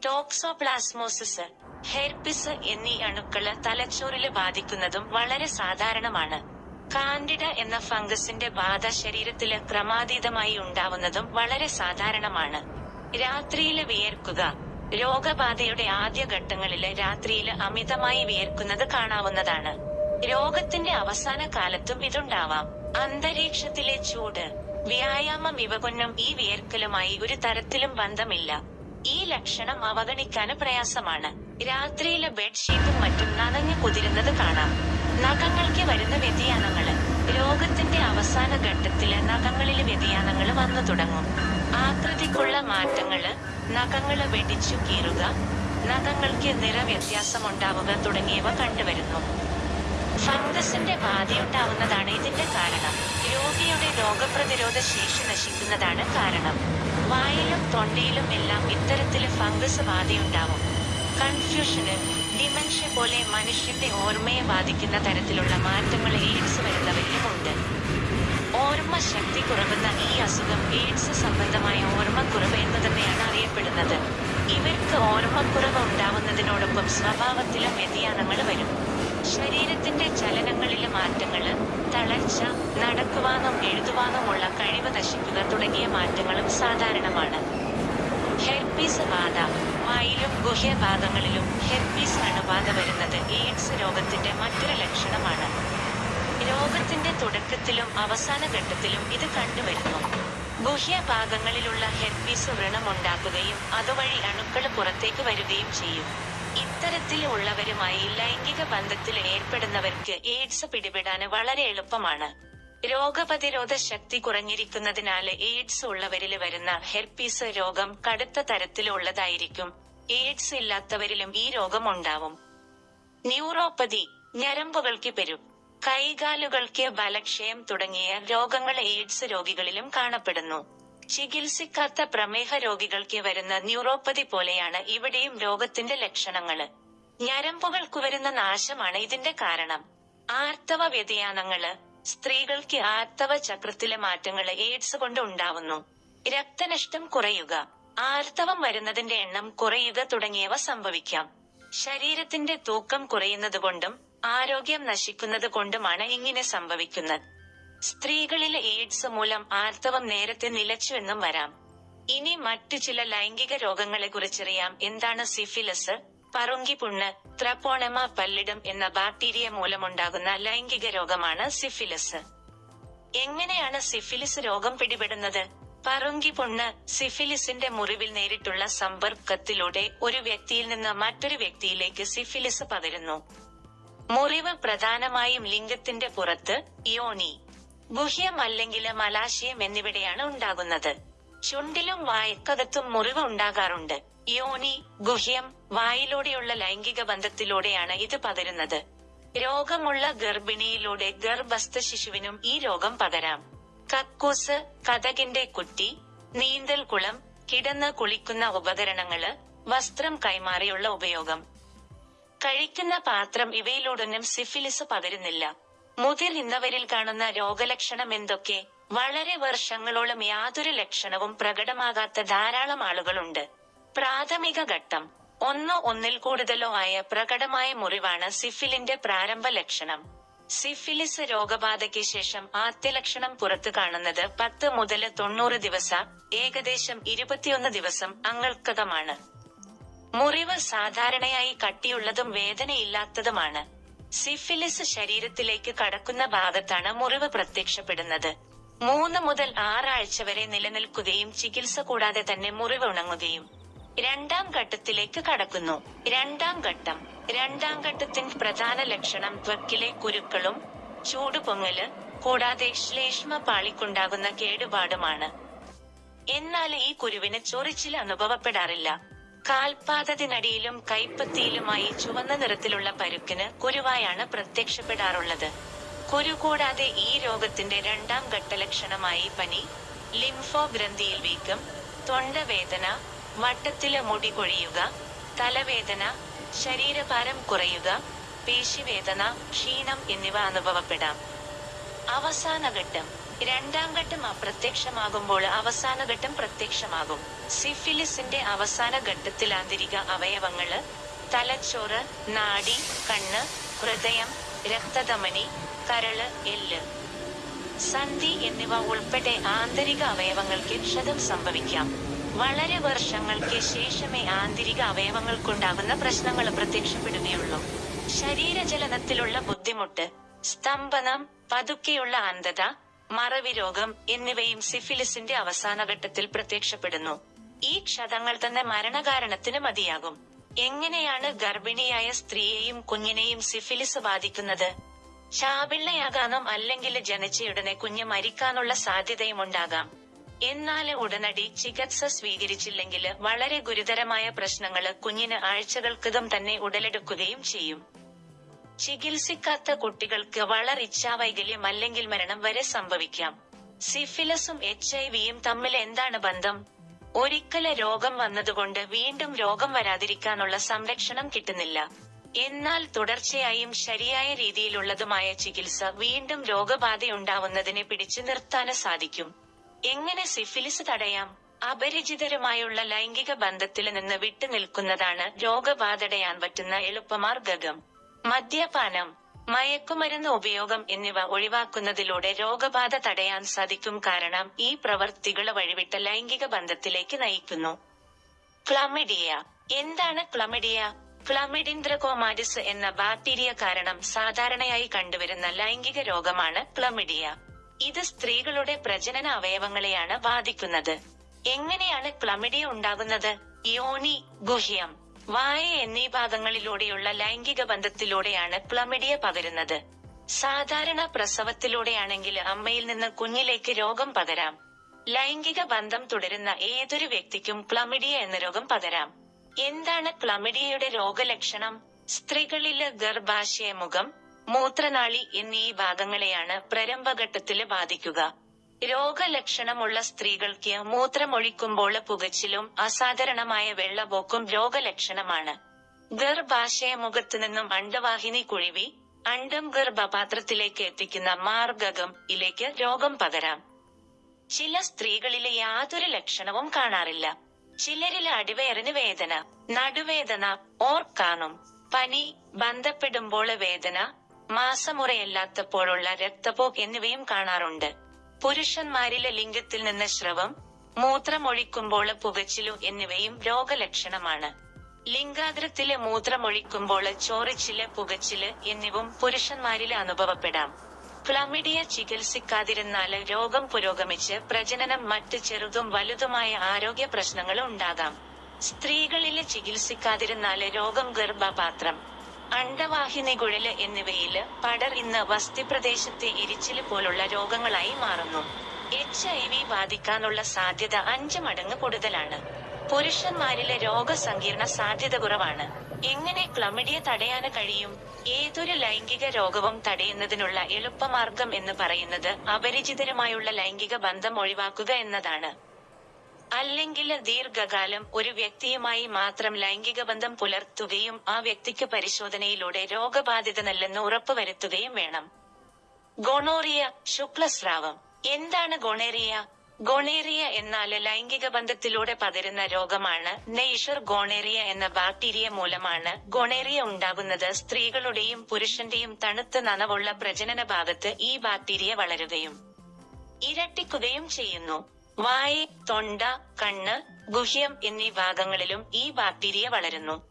ടോക്സോപ്ലാസ്മോസിസ് ഹെർപിസ് എന്നീ അണുക്കൾ തലച്ചോറിൽ ബാധിക്കുന്നതും വളരെ സാധാരണമാണ്. കാൻഡിഡ എന്ന ഫംഗസിന്റെ ബാധ ശരീരത്തിൽ ക്രമാതീതമായി ഉണ്ടാവുന്നതും വളരെ സാധാരണമാണ്. രാത്രിയിൽ വിയർക്കുക രോഗബാധയുടെ ആദ്യ ഘട്ടങ്ങളിൽ രാത്രിയിൽ അമിതമായി വിയർക്കുന്നത് കാണാവുന്നതാണ്. രോഗത്തിന്റെ അവസാന കാലത്തും ഇതുണ്ടാവാം. അന്തരീക്ഷത്തിലെ ചൂട് വ്യായാമം ഇവ കൊണ്ടും ഈ വിയർക്കലുമായി ഒരു തരത്തിലും ബന്ധമില്ല. ഈ ലക്ഷണം അവഗണിക്കാൻ പ്രയാസമാണ്. രാത്രിയിലെ ബെഡ്ഷീറ്റും മറ്റും നനഞ്ഞു കുതിരുന്നത് കാണാം. നഖങ്ങൾക്ക് വരുന്ന വ്യതിയാനങ്ങൾ. രോഗത്തിന്റെ അവസാന ഘട്ടത്തിൽ നഖങ്ങളിൽ വ്യതിയാനങ്ങൾ വന്നു തുടങ്ങും. ആകൃതിക്കുള്ള മാറ്റങ്ങൾ നഖങ്ങൾ വെടിച്ചു കീറുക നഖങ്ങൾക്ക് നിറവ്യത്യാസമുണ്ടാവുക തുടങ്ങിയവ കണ്ടുവരുന്നു. ഫംഗസിന്റെ ബാധയുണ്ടാവുന്നതാണ് ഇതിന്റെ കാരണം. രോഗിയുടെ രോഗപ്രതിരോധ ശേഷി നശിക്കുന്നതാണ് കാരണം. വായിലും തൊണ്ടയിലും എല്ലാം ഇത്തരത്തിൽ ഫംഗസ് ബാധയുണ്ടാവും. കൺഫ്യൂഷന് ഡിമെൻഷ്യ പോലെ മനുഷ്യന്റെ ഓർമ്മയെ ബാധിക്കുന്ന തരത്തിലുള്ള മാറ്റങ്ങൾ എയ്ഡ്സ് വരുന്നവരിലും ഉണ്ട് ഓർമ്മ ശക്തി കുറവുന്ന ഈ അസുഖം എയ്ഡ്സ് സംബന്ധമായ ഓർമ്മക്കുറവ് എന്ന് തന്നെയാണ് അറിയപ്പെടുന്നത്. ഇവർക്ക് ഓർമ്മക്കുറവ് ഉണ്ടാവുന്നതിനോടൊപ്പം സ്വഭാവത്തിലും വ്യതിയാനങ്ങൾ വരും. ശരീരത്തിന്റെ ചലനങ്ങളിലെ മാറ്റങ്ങൾ തളർച്ച നടക്കുവാനും എഴുതുവാനുമുള്ള കഴിവ് നശിക്കുക തുടങ്ങിയ മാറ്റങ്ങളും സാധാരണമാണ്. ഹെർപ്പീസ് ബാധ വായിലും ഗുഹ്യഭാഗങ്ങളിലും ഹെർപ്പീസ് അണുബാധ വരുന്നത് എയ്ഡ്സ് രോഗത്തിന്റെ മറ്റൊരു ലക്ഷണമാണ്. രോഗത്തിന്റെ തുടക്കത്തിലും അവസാന ഘട്ടത്തിലും ഇത് കണ്ടുവരുന്നു. ഗുഹ്യഭാഗങ്ങളിലുള്ള ഹെർപ്പീസ് വ്രണമുണ്ടാക്കുകയും അതുവഴി അണുക്കൾ പുറത്തേക്ക് വരികയും ചെയ്യും. ഇത്തരത്തിൽ ഉള്ളവരുമായി ലൈംഗിക ബന്ധത്തിൽ ഏർപ്പെടുന്നവർക്ക് എയ്ഡ്സ് പിടിപെടാന് വളരെ എളുപ്പമാണ്. രോഗപ്രതിരോധ ശക്തി കുറഞ്ഞിരിക്കുന്നതിനാൽ എയ്ഡ്സ് ഉള്ളവരിൽ വരുന്ന ഹെർപ്പീസ് രോഗം കടുത്ത തരത്തിലുള്ളതായിരിക്കും. എയ്ഡ്സ് ഇല്ലാത്തവരിലും ഈ രോഗം ഉണ്ടാവും. ന്യൂറോപ്പതി ഞരമ്പുകൾക്ക് പെരും. കൈകാലുകൾക്ക് ബലക്ഷയം തുടങ്ങിയ രോഗങ്ങൾ എയ്ഡ്സ് രോഗികളിലും കാണപ്പെടുന്നു. ചികിത്സിക്കാത്ത പ്രമേഹ രോഗികൾക്ക് വരുന്ന ന്യൂറോപ്പതി പോലെയാണ് ഇവിടെയും രോഗത്തിന്റെ ലക്ഷണങ്ങൾ. ഞരമ്പുകൾക്ക് വരുന്ന നാശമാണ് ഇതിന്റെ കാരണം. ആർത്തവ വ്യതിയാനങ്ങൾ സ്ത്രീകൾക്ക് ആർത്തവ ചക്രത്തിലെ മാറ്റങ്ങൾ എയ്ഡ്സ് കൊണ്ട് ഉണ്ടാവുന്നു. രക്തനഷ്ടം കുറയുക ആർത്തവം വരുന്നതിന്റെ എണ്ണം കുറയുക തുടങ്ങിയവ സംഭവിക്കാം. ശരീരത്തിന്റെ തൂക്കം കുറയുന്നത് ആരോഗ്യം നശിക്കുന്നത് ഇങ്ങനെ സംഭവിക്കുന്നത്. സ്ത്രീകളിലെ എയ്ഡ്സ് മൂലം ആർത്തവം നേരത്തെ നിലച്ചുവെന്നും വരാം. ഇനി മറ്റു ചില ലൈംഗിക രോഗങ്ങളെ കുറിച്ചറിയാം. എന്താണ് സിഫിലിസ്? പറുങ്കിപുണ്ണ് ത്രപ്പോണമ പല്ലിടം എന്ന ബാക്ടീരിയ മൂലമുണ്ടാകുന്ന ലൈംഗിക രോഗമാണ് സിഫിലിസ്. എങ്ങനെയാണ് സിഫിലിസ് രോഗം പിടിപെടുന്നത്? പറുങ്കിപുണ്ണ് സിഫിലിസിന്റെ മുറിവിൽ നേരിട്ടുള്ള സമ്പർക്കത്തിലൂടെ ഒരു വ്യക്തിയിൽ നിന്ന് മറ്റൊരു വ്യക്തിയിലേക്ക് സിഫിലിസ് പകരുന്നു. മുറിവ് പ്രധാനമായും ലിംഗത്തിന്റെ പുറത്ത് യോനി. ഗുഹ്യം അല്ലെങ്കിൽ മലാശയം എന്നിവിടെയാണ് ഉണ്ടാകുന്നത്. ചുണ്ടിലും വായക്കകത്തും മുറിവ് ഉണ്ടാകാറുണ്ട്. യോനി ഗുഹ്യം വായിലൂടെയുള്ള ലൈംഗിക ബന്ധത്തിലൂടെയാണ് ഇത് പകരുന്നത്. രോഗമുള്ള ഗർഭിണിയിലൂടെ ഗർഭസ്ഥ ശിശുവിനും ഈ രോഗം പകരാം. കക്കൂസ് കഥകിന്റെ കുറ്റി നീന്തൽ കുളം കിടന്ന് കുളിക്കുന്ന ഉപകരണങ്ങൾ വസ്ത്രം കൈമാറിയുള്ള ഉപയോഗം. കഴിക്കുന്ന പാത്രം ഇവയിലൂടൊന്നും സിഫിലിസ് പകരുന്നില്ല. മുതിർന്നവരിൽ കാണുന്ന രോഗലക്ഷണം എന്തൊക്കെ? വളരെ വർഷങ്ങളോളം യാതൊരു ലക്ഷണവും പ്രകടമാകാത്ത ധാരാളം ആളുകളുണ്ട്. പ്രാഥമിക ഘട്ടം. ഒന്നോ ഒന്നിൽ കൂടുതലോ ആയ പ്രകടമായ മുറിവാണ് സിഫിലിന്റെ പ്രാരംഭ ലക്ഷണം. സിഫിലിസ് രോഗബാധയ്ക്ക് ശേഷം ആദ്യ ലക്ഷണം പുറത്തു കാണുന്നത് പത്ത് മുതൽ തൊണ്ണൂറ് ദിവസ ഏകദേശം ഇരുപത്തിയൊന്ന് ദിവസം അങ്ങൾക്കകമാണ് മുറിവ് സാധാരണയായി കട്ടിയുള്ളതും വേദനയില്ലാത്തതുമാണ്. സിഫിലിസ് ശരീരത്തിലേക്ക് കടക്കുന്ന ഭാഗത്താണ് മുറിവ് പ്രത്യക്ഷപ്പെടുന്നത്. മൂന്ന് മുതൽ ആറാഴ്ച വരെ നിലനിൽക്കുകയും ചികിത്സ കൂടാതെ തന്നെ മുറിവ് ഉണങ്ങുകയും രണ്ടാം ഘട്ടത്തിലേക്ക് കടക്കുന്നു. രണ്ടാം ഘട്ടം. രണ്ടാം ഘട്ടത്തിന്റെ പ്രധാന ലക്ഷണം ത്വക്കിലെ കുരുക്കളും ചൂടുപൊങ്ങൽ കൂടാതെ ശ്ലേഷ്മ പാളിക്കുണ്ടാകുന്ന കേടുപാടുമാണ്. എന്നാൽ ഈ കുരുവിന് ചൊറിച്ചിൽ അനുഭവപ്പെടാറില്ല. കാൽപാദത്തിനടിയിലും കൈപ്പത്തിയിലുമായി ചുവന്ന നിറത്തിലുള്ള പരുക്കിന് കുരുവായാണ് പ്രത്യക്ഷപ്പെടാറുള്ളത്. കുരു കൂടാതെ ഈ രോഗത്തിന്റെ രണ്ടാം ഘട്ടലക്ഷണമായി പനി ലിംഫോ ഗ്രന്ഥിയിൽ വീക്കം തൊണ്ടവേദന വട്ടത്തിൽ മുടി കൊഴിയുക തലവേദന ശരീരഭാരം കുറയുക പേശിവേദന ക്ഷീണം എന്നിവ അനുഭവപ്പെടാം. അവസാന ഘട്ടം. രണ്ടാം ഘട്ടം അപ്രത്യക്ഷമാകുമ്പോൾ അവസാന ഘട്ടം പ്രത്യക്ഷമാകും. സിഫിലിസിന്റെ അവസാന ഘട്ടത്തിൽ ആന്തരിക അവയവങ്ങൾ തലച്ചോറ് നാഡി കണ്ണ് ഹൃദയം രക്തധമനി കരൾ എല്ല്. സന്ധി എന്നിവ ഉൾപ്പെടെ ആന്തരിക അവയവങ്ങൾക്ക് ക്ഷതം സംഭവിക്കാം. വളരെ വർഷങ്ങൾക്ക് ശേഷമേ ആന്തരിക അവയവങ്ങൾക്കുണ്ടാകുന്ന പ്രശ്നങ്ങൾ പ്രത്യക്ഷപ്പെടുകയുള്ളൂ. ശരീരചലനത്തിലുള്ള ബുദ്ധിമുട്ട് സ്തംഭനം പതുക്കെയുള്ള അന്ധത മറവി രോഗം എന്നിവയും സിഫിലിസിന്റെ അവസാന ഘട്ടത്തിൽ പ്രത്യക്ഷപ്പെടുന്നു. ഈ ക്ഷതങ്ങൾ തന്നെ മരണകാരണത്തിന് മതിയാകും. എങ്ങനെയാണ് ഗർഭിണിയായ സ്ത്രീയെയും കുഞ്ഞിനെയും സിഫിലിസ് ബാധിക്കുന്നത്? ചാപിള്ളയാകാനും അല്ലെങ്കിൽ ജനിച്ചയുടനെ കുഞ്ഞ് മരിക്കാനുള്ള സാധ്യതയും ഉണ്ടാകാം എന്നാൽ ഉടനടി ചികിത്സ സ്വീകരിച്ചില്ലെങ്കിൽ വളരെ ഗുരുതരമായ പ്രശ്നങ്ങൾ കുഞ്ഞിന് ആഴ്ചകൾക്കകം തന്നെ ഉടലെടുക്കുകയും ചെയ്യും. ചികിത്സിക്കാത്ത കുട്ടികൾക്ക് വളറിച്ഛാവൈകല്യം അല്ലെങ്കിൽ മരണം വരെ സംഭവിക്കാം. സിഫിലസും എച്ച് ഐ വിയും തമ്മിൽ എന്താണ് ബന്ധം? ഒരിക്കലെ രോഗം വന്നതുകൊണ്ട് വീണ്ടും രോഗം വരാതിരിക്കാനുള്ള സംരക്ഷണം കിട്ടുന്നില്ല. എന്നാൽ തുടർച്ചയായും ശരിയായ രീതിയിലുള്ളതുമായ ചികിത്സ വീണ്ടും രോഗബാധയുണ്ടാവുന്നതിനെ പിടിച്ചു നിർത്താന് സാധിക്കും. എങ്ങനെ സിഫിലിസ് തടയാം? അപരിചിതരുമായുള്ള ലൈംഗിക ബന്ധത്തിൽ നിന്ന് വിട്ടുനിൽക്കുന്നതാണ് രോഗബാധടയാൻ പറ്റുന്ന എളുപ്പമാർഗം. മദ്യപാനം മയക്കുമരുന്ന് ഉപയോഗം എന്നിവ ഒഴിവാക്കുന്നതിലൂടെ രോഗബാധ തടയാൻ സാധിക്കും കാരണം ഈ പ്രവർത്തികൾ വഴിവിട്ട ലൈംഗിക ബന്ധത്തിലേക്ക് നയിക്കുന്നു. ക്ലമിഡിയ. എന്താണ് ക്ലമിഡിയ? ക്ലമിഡിൻദ്രകോമാരിസ് എന്ന ബാക്ടീരിയ കാരണം സാധാരണയായി കണ്ടുവരുന്ന ലൈംഗിക രോഗമാണ് ക്ലമിഡിയ. ഇത് സ്ത്രീകളുടെ പ്രജനന അവയവങ്ങളെയാണ് ബാധിക്കുന്നത്. എങ്ങനെയാണ് ക്ലമിഡിയ ഉണ്ടാകുന്നത്? യോനി ഗുഹ്യം. വായ എന്നീ ഭാഗങ്ങളിലൂടെയുള്ള ലൈംഗിക ബന്ധത്തിലൂടെയാണ് പ്ലമിഡിയ പകരുന്നത്. സാധാരണ പ്രസവത്തിലൂടെയാണെങ്കിൽ അമ്മയിൽ നിന്ന് കുഞ്ഞിലേക്ക് രോഗം പകരാം. ലൈംഗിക ബന്ധം തുടരുന്ന ഏതൊരു വ്യക്തിക്കും പ്ലമിഡിയ എന്ന രോഗം പകരാം. എന്താണ് പ്ലമിഡിയയുടെ രോഗലക്ഷണം? സ്ത്രീകളിൽ ഗർഭാശയമുഖം മൂത്രനാളി എന്നീ ഭാഗങ്ങളെയാണ് പ്രരംഭഘട്ടത്തിൽ ബാധിക്കുക. രോഗലക്ഷണമുള്ള സ്ത്രീകൾക്ക് മൂത്രമൊഴിക്കുമ്പോൾ പുകച്ചിലും അസാധാരണമായ വെള്ളപോക്കും രോഗലക്ഷണമാണ്. ഗർഭാശയ മുഖത്ത് നിന്നും അണ്ടവാഹിനി കുഴിവി അണ്ടം ഗർഭപാത്രത്തിലേക്ക് എത്തിക്കുന്ന മാർഗകം ഇലേക്ക് രോഗം പകരാം. ചില സ്ത്രീകളിലെ യാതൊരു ലക്ഷണവും കാണാറില്ല. ചിലരിലെ അടിവയറിന് വേദന നടുവേദന ഓർക്കാനും പനി ബന്ധപ്പെടുമ്പോൾ വേദന മാസമുറയല്ലാത്തപ്പോഴുള്ള രക്തപോക്ക് എന്നിവയും കാണാറുണ്ട്. പുരുഷന്മാരിലെ ലിംഗത്തിൽ നിന്ന് സ്രവം മൂത്രമൊഴിക്കുമ്പോൾ പുകച്ചിലു എന്നിവയും രോഗലക്ഷണമാണ്. ലിംഗാദ്രത്തിലെ മൂത്രമൊഴിക്കുമ്പോൾ ചോറിച്ചിൽ പുകച്ചിൽ എന്നിവയും പുരുഷന്മാരിൽ അനുഭവപ്പെടാം. ക്ലമിഡിയ ചികിത്സിക്കാതിരുന്നാൽ രോഗം പുരോഗമിച്ച് പ്രജനനം മറ്റ് ചെറുതും വലുതുമായ ആരോഗ്യ പ്രശ്നങ്ങൾ ഉണ്ടാകാം. സ്ത്രീകളിൽ ചികിത്സിക്കാതിരുന്നാൽ രോഗം ഗർഭപാത്രം. അണ്ടവാഹിനി കുഴൽ എന്നിവയിൽ പടർ ഇന്ന് വസ്തിപ്രദേശത്തെ എരിച്ചിൽ പോലുള്ള രോഗങ്ങളായി മാറുന്നു. എച്ച് ഐ വി ബാധിക്കാനുള്ള സാധ്യത അഞ്ച് മടങ്ങ് കൂടുതലാണ്. പുരുഷന്മാരിലെ രോഗസങ്കീർണ സാധ്യത കുറവാണ്. എങ്ങനെ ക്ലമിഡിയ തടയാന് കഴിയും? ഏതൊരു ലൈംഗിക രോഗവും തടയുന്നതിനുള്ള എളുപ്പമാർഗം എന്ന് പറയുന്നത് അപരിചിതരുമായുള്ള ലൈംഗിക ബന്ധം ഒഴിവാക്കുക എന്നതാണ്. അല്ലെങ്കിൽ ദീർഘകാലം ഒരു വ്യക്തിയുമായി മാത്രം ലൈംഗിക ബന്ധം പുലർത്തുകയും ആ വ്യക്തിക്ക് പരിശോധനയിലൂടെ രോഗബാധിതനല്ലെന്ന് ഉറപ്പുവരുത്തുകയും വേണം. ഗോണോറിയ ശുക്ലസ്രാവം. എന്താണ് ഗോണേറിയ? ഗോണേറിയ എന്നാൽ ലൈംഗിക ബന്ധത്തിലൂടെ പകരുന്ന രോഗമാണ് നെയ്ഷർ ഗോണേറിയ എന്ന ബാക്ടീരിയ മൂലമാണ് ഗോണേറിയ ഉണ്ടാകുന്നത്. സ്ത്രീകളുടെയും പുരുഷന്റെയും തണുത്ത നനവുള്ള പ്രജനന ഭാഗത്ത് ഈ ബാക്ടീരിയ വളരുകയും ഇരട്ടിക്കുകയും ചെയ്യുന്നു. വായ തൊണ്ട കണ്ണ് ഗുഹ്യം എന്നീ ഭാഗങ്ങളിലും ഈ ബാക്ടീരിയ വളരുന്നു.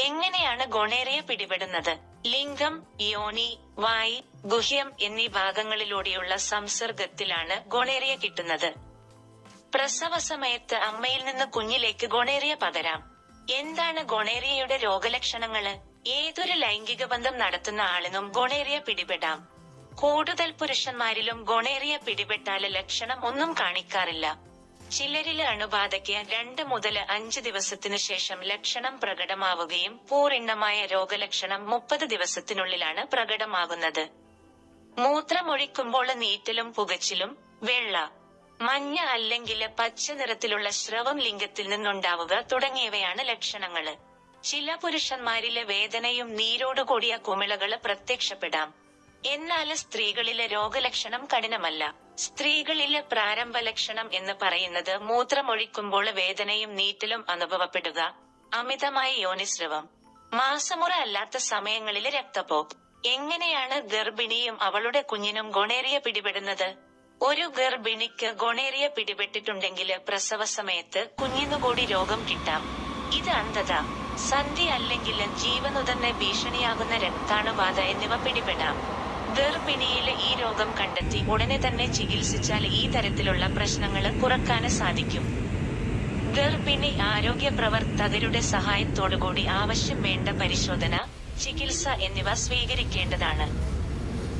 എങ്ങനെയാണ് ഗൊണേറിയ പിടിപെടുന്നത്? ലിംഗം യോനി വായ് ഗുഹ്യം എന്നീ ഭാഗങ്ങളിലൂടെയുള്ള സംസർഗത്തിലാണ് ഗൊണേറിയ കിട്ടുന്നത്. പ്രസവ സമയത്ത് അമ്മയിൽ നിന്ന് കുഞ്ഞിലേക്ക് ഗൊണേറിയ പകരാം. എന്താണ് ഗൊണേറിയയുടെ രോഗലക്ഷണങ്ങൾ? ഏതൊരു ലൈംഗിക ബന്ധം നടത്തുന്ന ആളിനും ഗൊണേറിയ പിടിപെടാം. കൂടുതൽ പുരുഷന്മാരിലും ഗൊണേറിയ പിടിപെട്ടാൽ ലക്ഷണം ഒന്നും കാണിക്കാറില്ല. ചിലരിൽ അണുബാധയ്ക്ക് രണ്ട് മുതൽ അഞ്ച് ദിവസത്തിനു ശേഷം ലക്ഷണം പ്രകടമാവുകയും പൂർണമായ രോഗലക്ഷണം മുപ്പത് ദിവസത്തിനുള്ളിലാണ് പ്രകടമാകുന്നത്. മൂത്രമൊഴിക്കുമ്പോൾ നീറ്റലും പുകച്ചിലും വെള്ള മഞ്ഞ അല്ലെങ്കിൽ പച്ച നിറത്തിലുള്ള സ്രവം ലിംഗത്തിൽ നിന്നുണ്ടാവുക തുടങ്ങിയവയാണ് ലക്ഷണങ്ങൾ. ചില പുരുഷന്മാരിലെ വേദനയും നീരോടുകൂടിയ കുമിളകൾ പ്രത്യക്ഷപ്പെടാം. എന്നാൽ സ്ത്രീകളിലെ രോഗലക്ഷണം കഠിനമല്ല. സ്ത്രീകളിലെ പ്രാരംഭ ലക്ഷണം എന്ന് പറയുന്നത് മൂത്രമൊഴിക്കുമ്പോൾ വേദനയും നീറ്റലും അനുഭവപ്പെടുക അമിതമായ യോനിസ്രവം മാസമുറ അല്ലാത്ത സമയങ്ങളിലെ രക്തപോക്ക് എങ്ങനെയാണ് ഗർഭിണിയും അവളുടെ കുഞ്ഞിനും ഗൊണേറിയ പിടിപെടുന്നത്? ഒരു ഗർഭിണിക്ക് ഗൊണേറിയ പിടിപെട്ടിട്ടുണ്ടെങ്കിൽ പ്രസവ സമയത്ത് കുഞ്ഞിനുകൂടി രോഗം കിട്ടാം. ഇത് അന്ധത സന്ധി അല്ലെങ്കിൽ ജീവനുതന്നെ ഭീഷണിയാകുന്ന രക്താണുബാധ എന്നിവ പിടിപെടാം. ഗർഭിണിയിൽ ഈ രോഗം കണ്ടെത്തി ഉടനെ തന്നെ ചികിത്സിച്ചാൽ ഈ തരത്തിലുള്ള പ്രശ്നങ്ങൾ കുറക്കാന് സാധിക്കും. ഗർഭിണി ആരോഗ്യ പ്രവർത്തകരുടെ സഹായത്തോടുകൂടി ആവശ്യം വേണ്ട പരിശോധന ചികിത്സ എന്നിവ സ്വീകരിക്കേണ്ടതാണ്.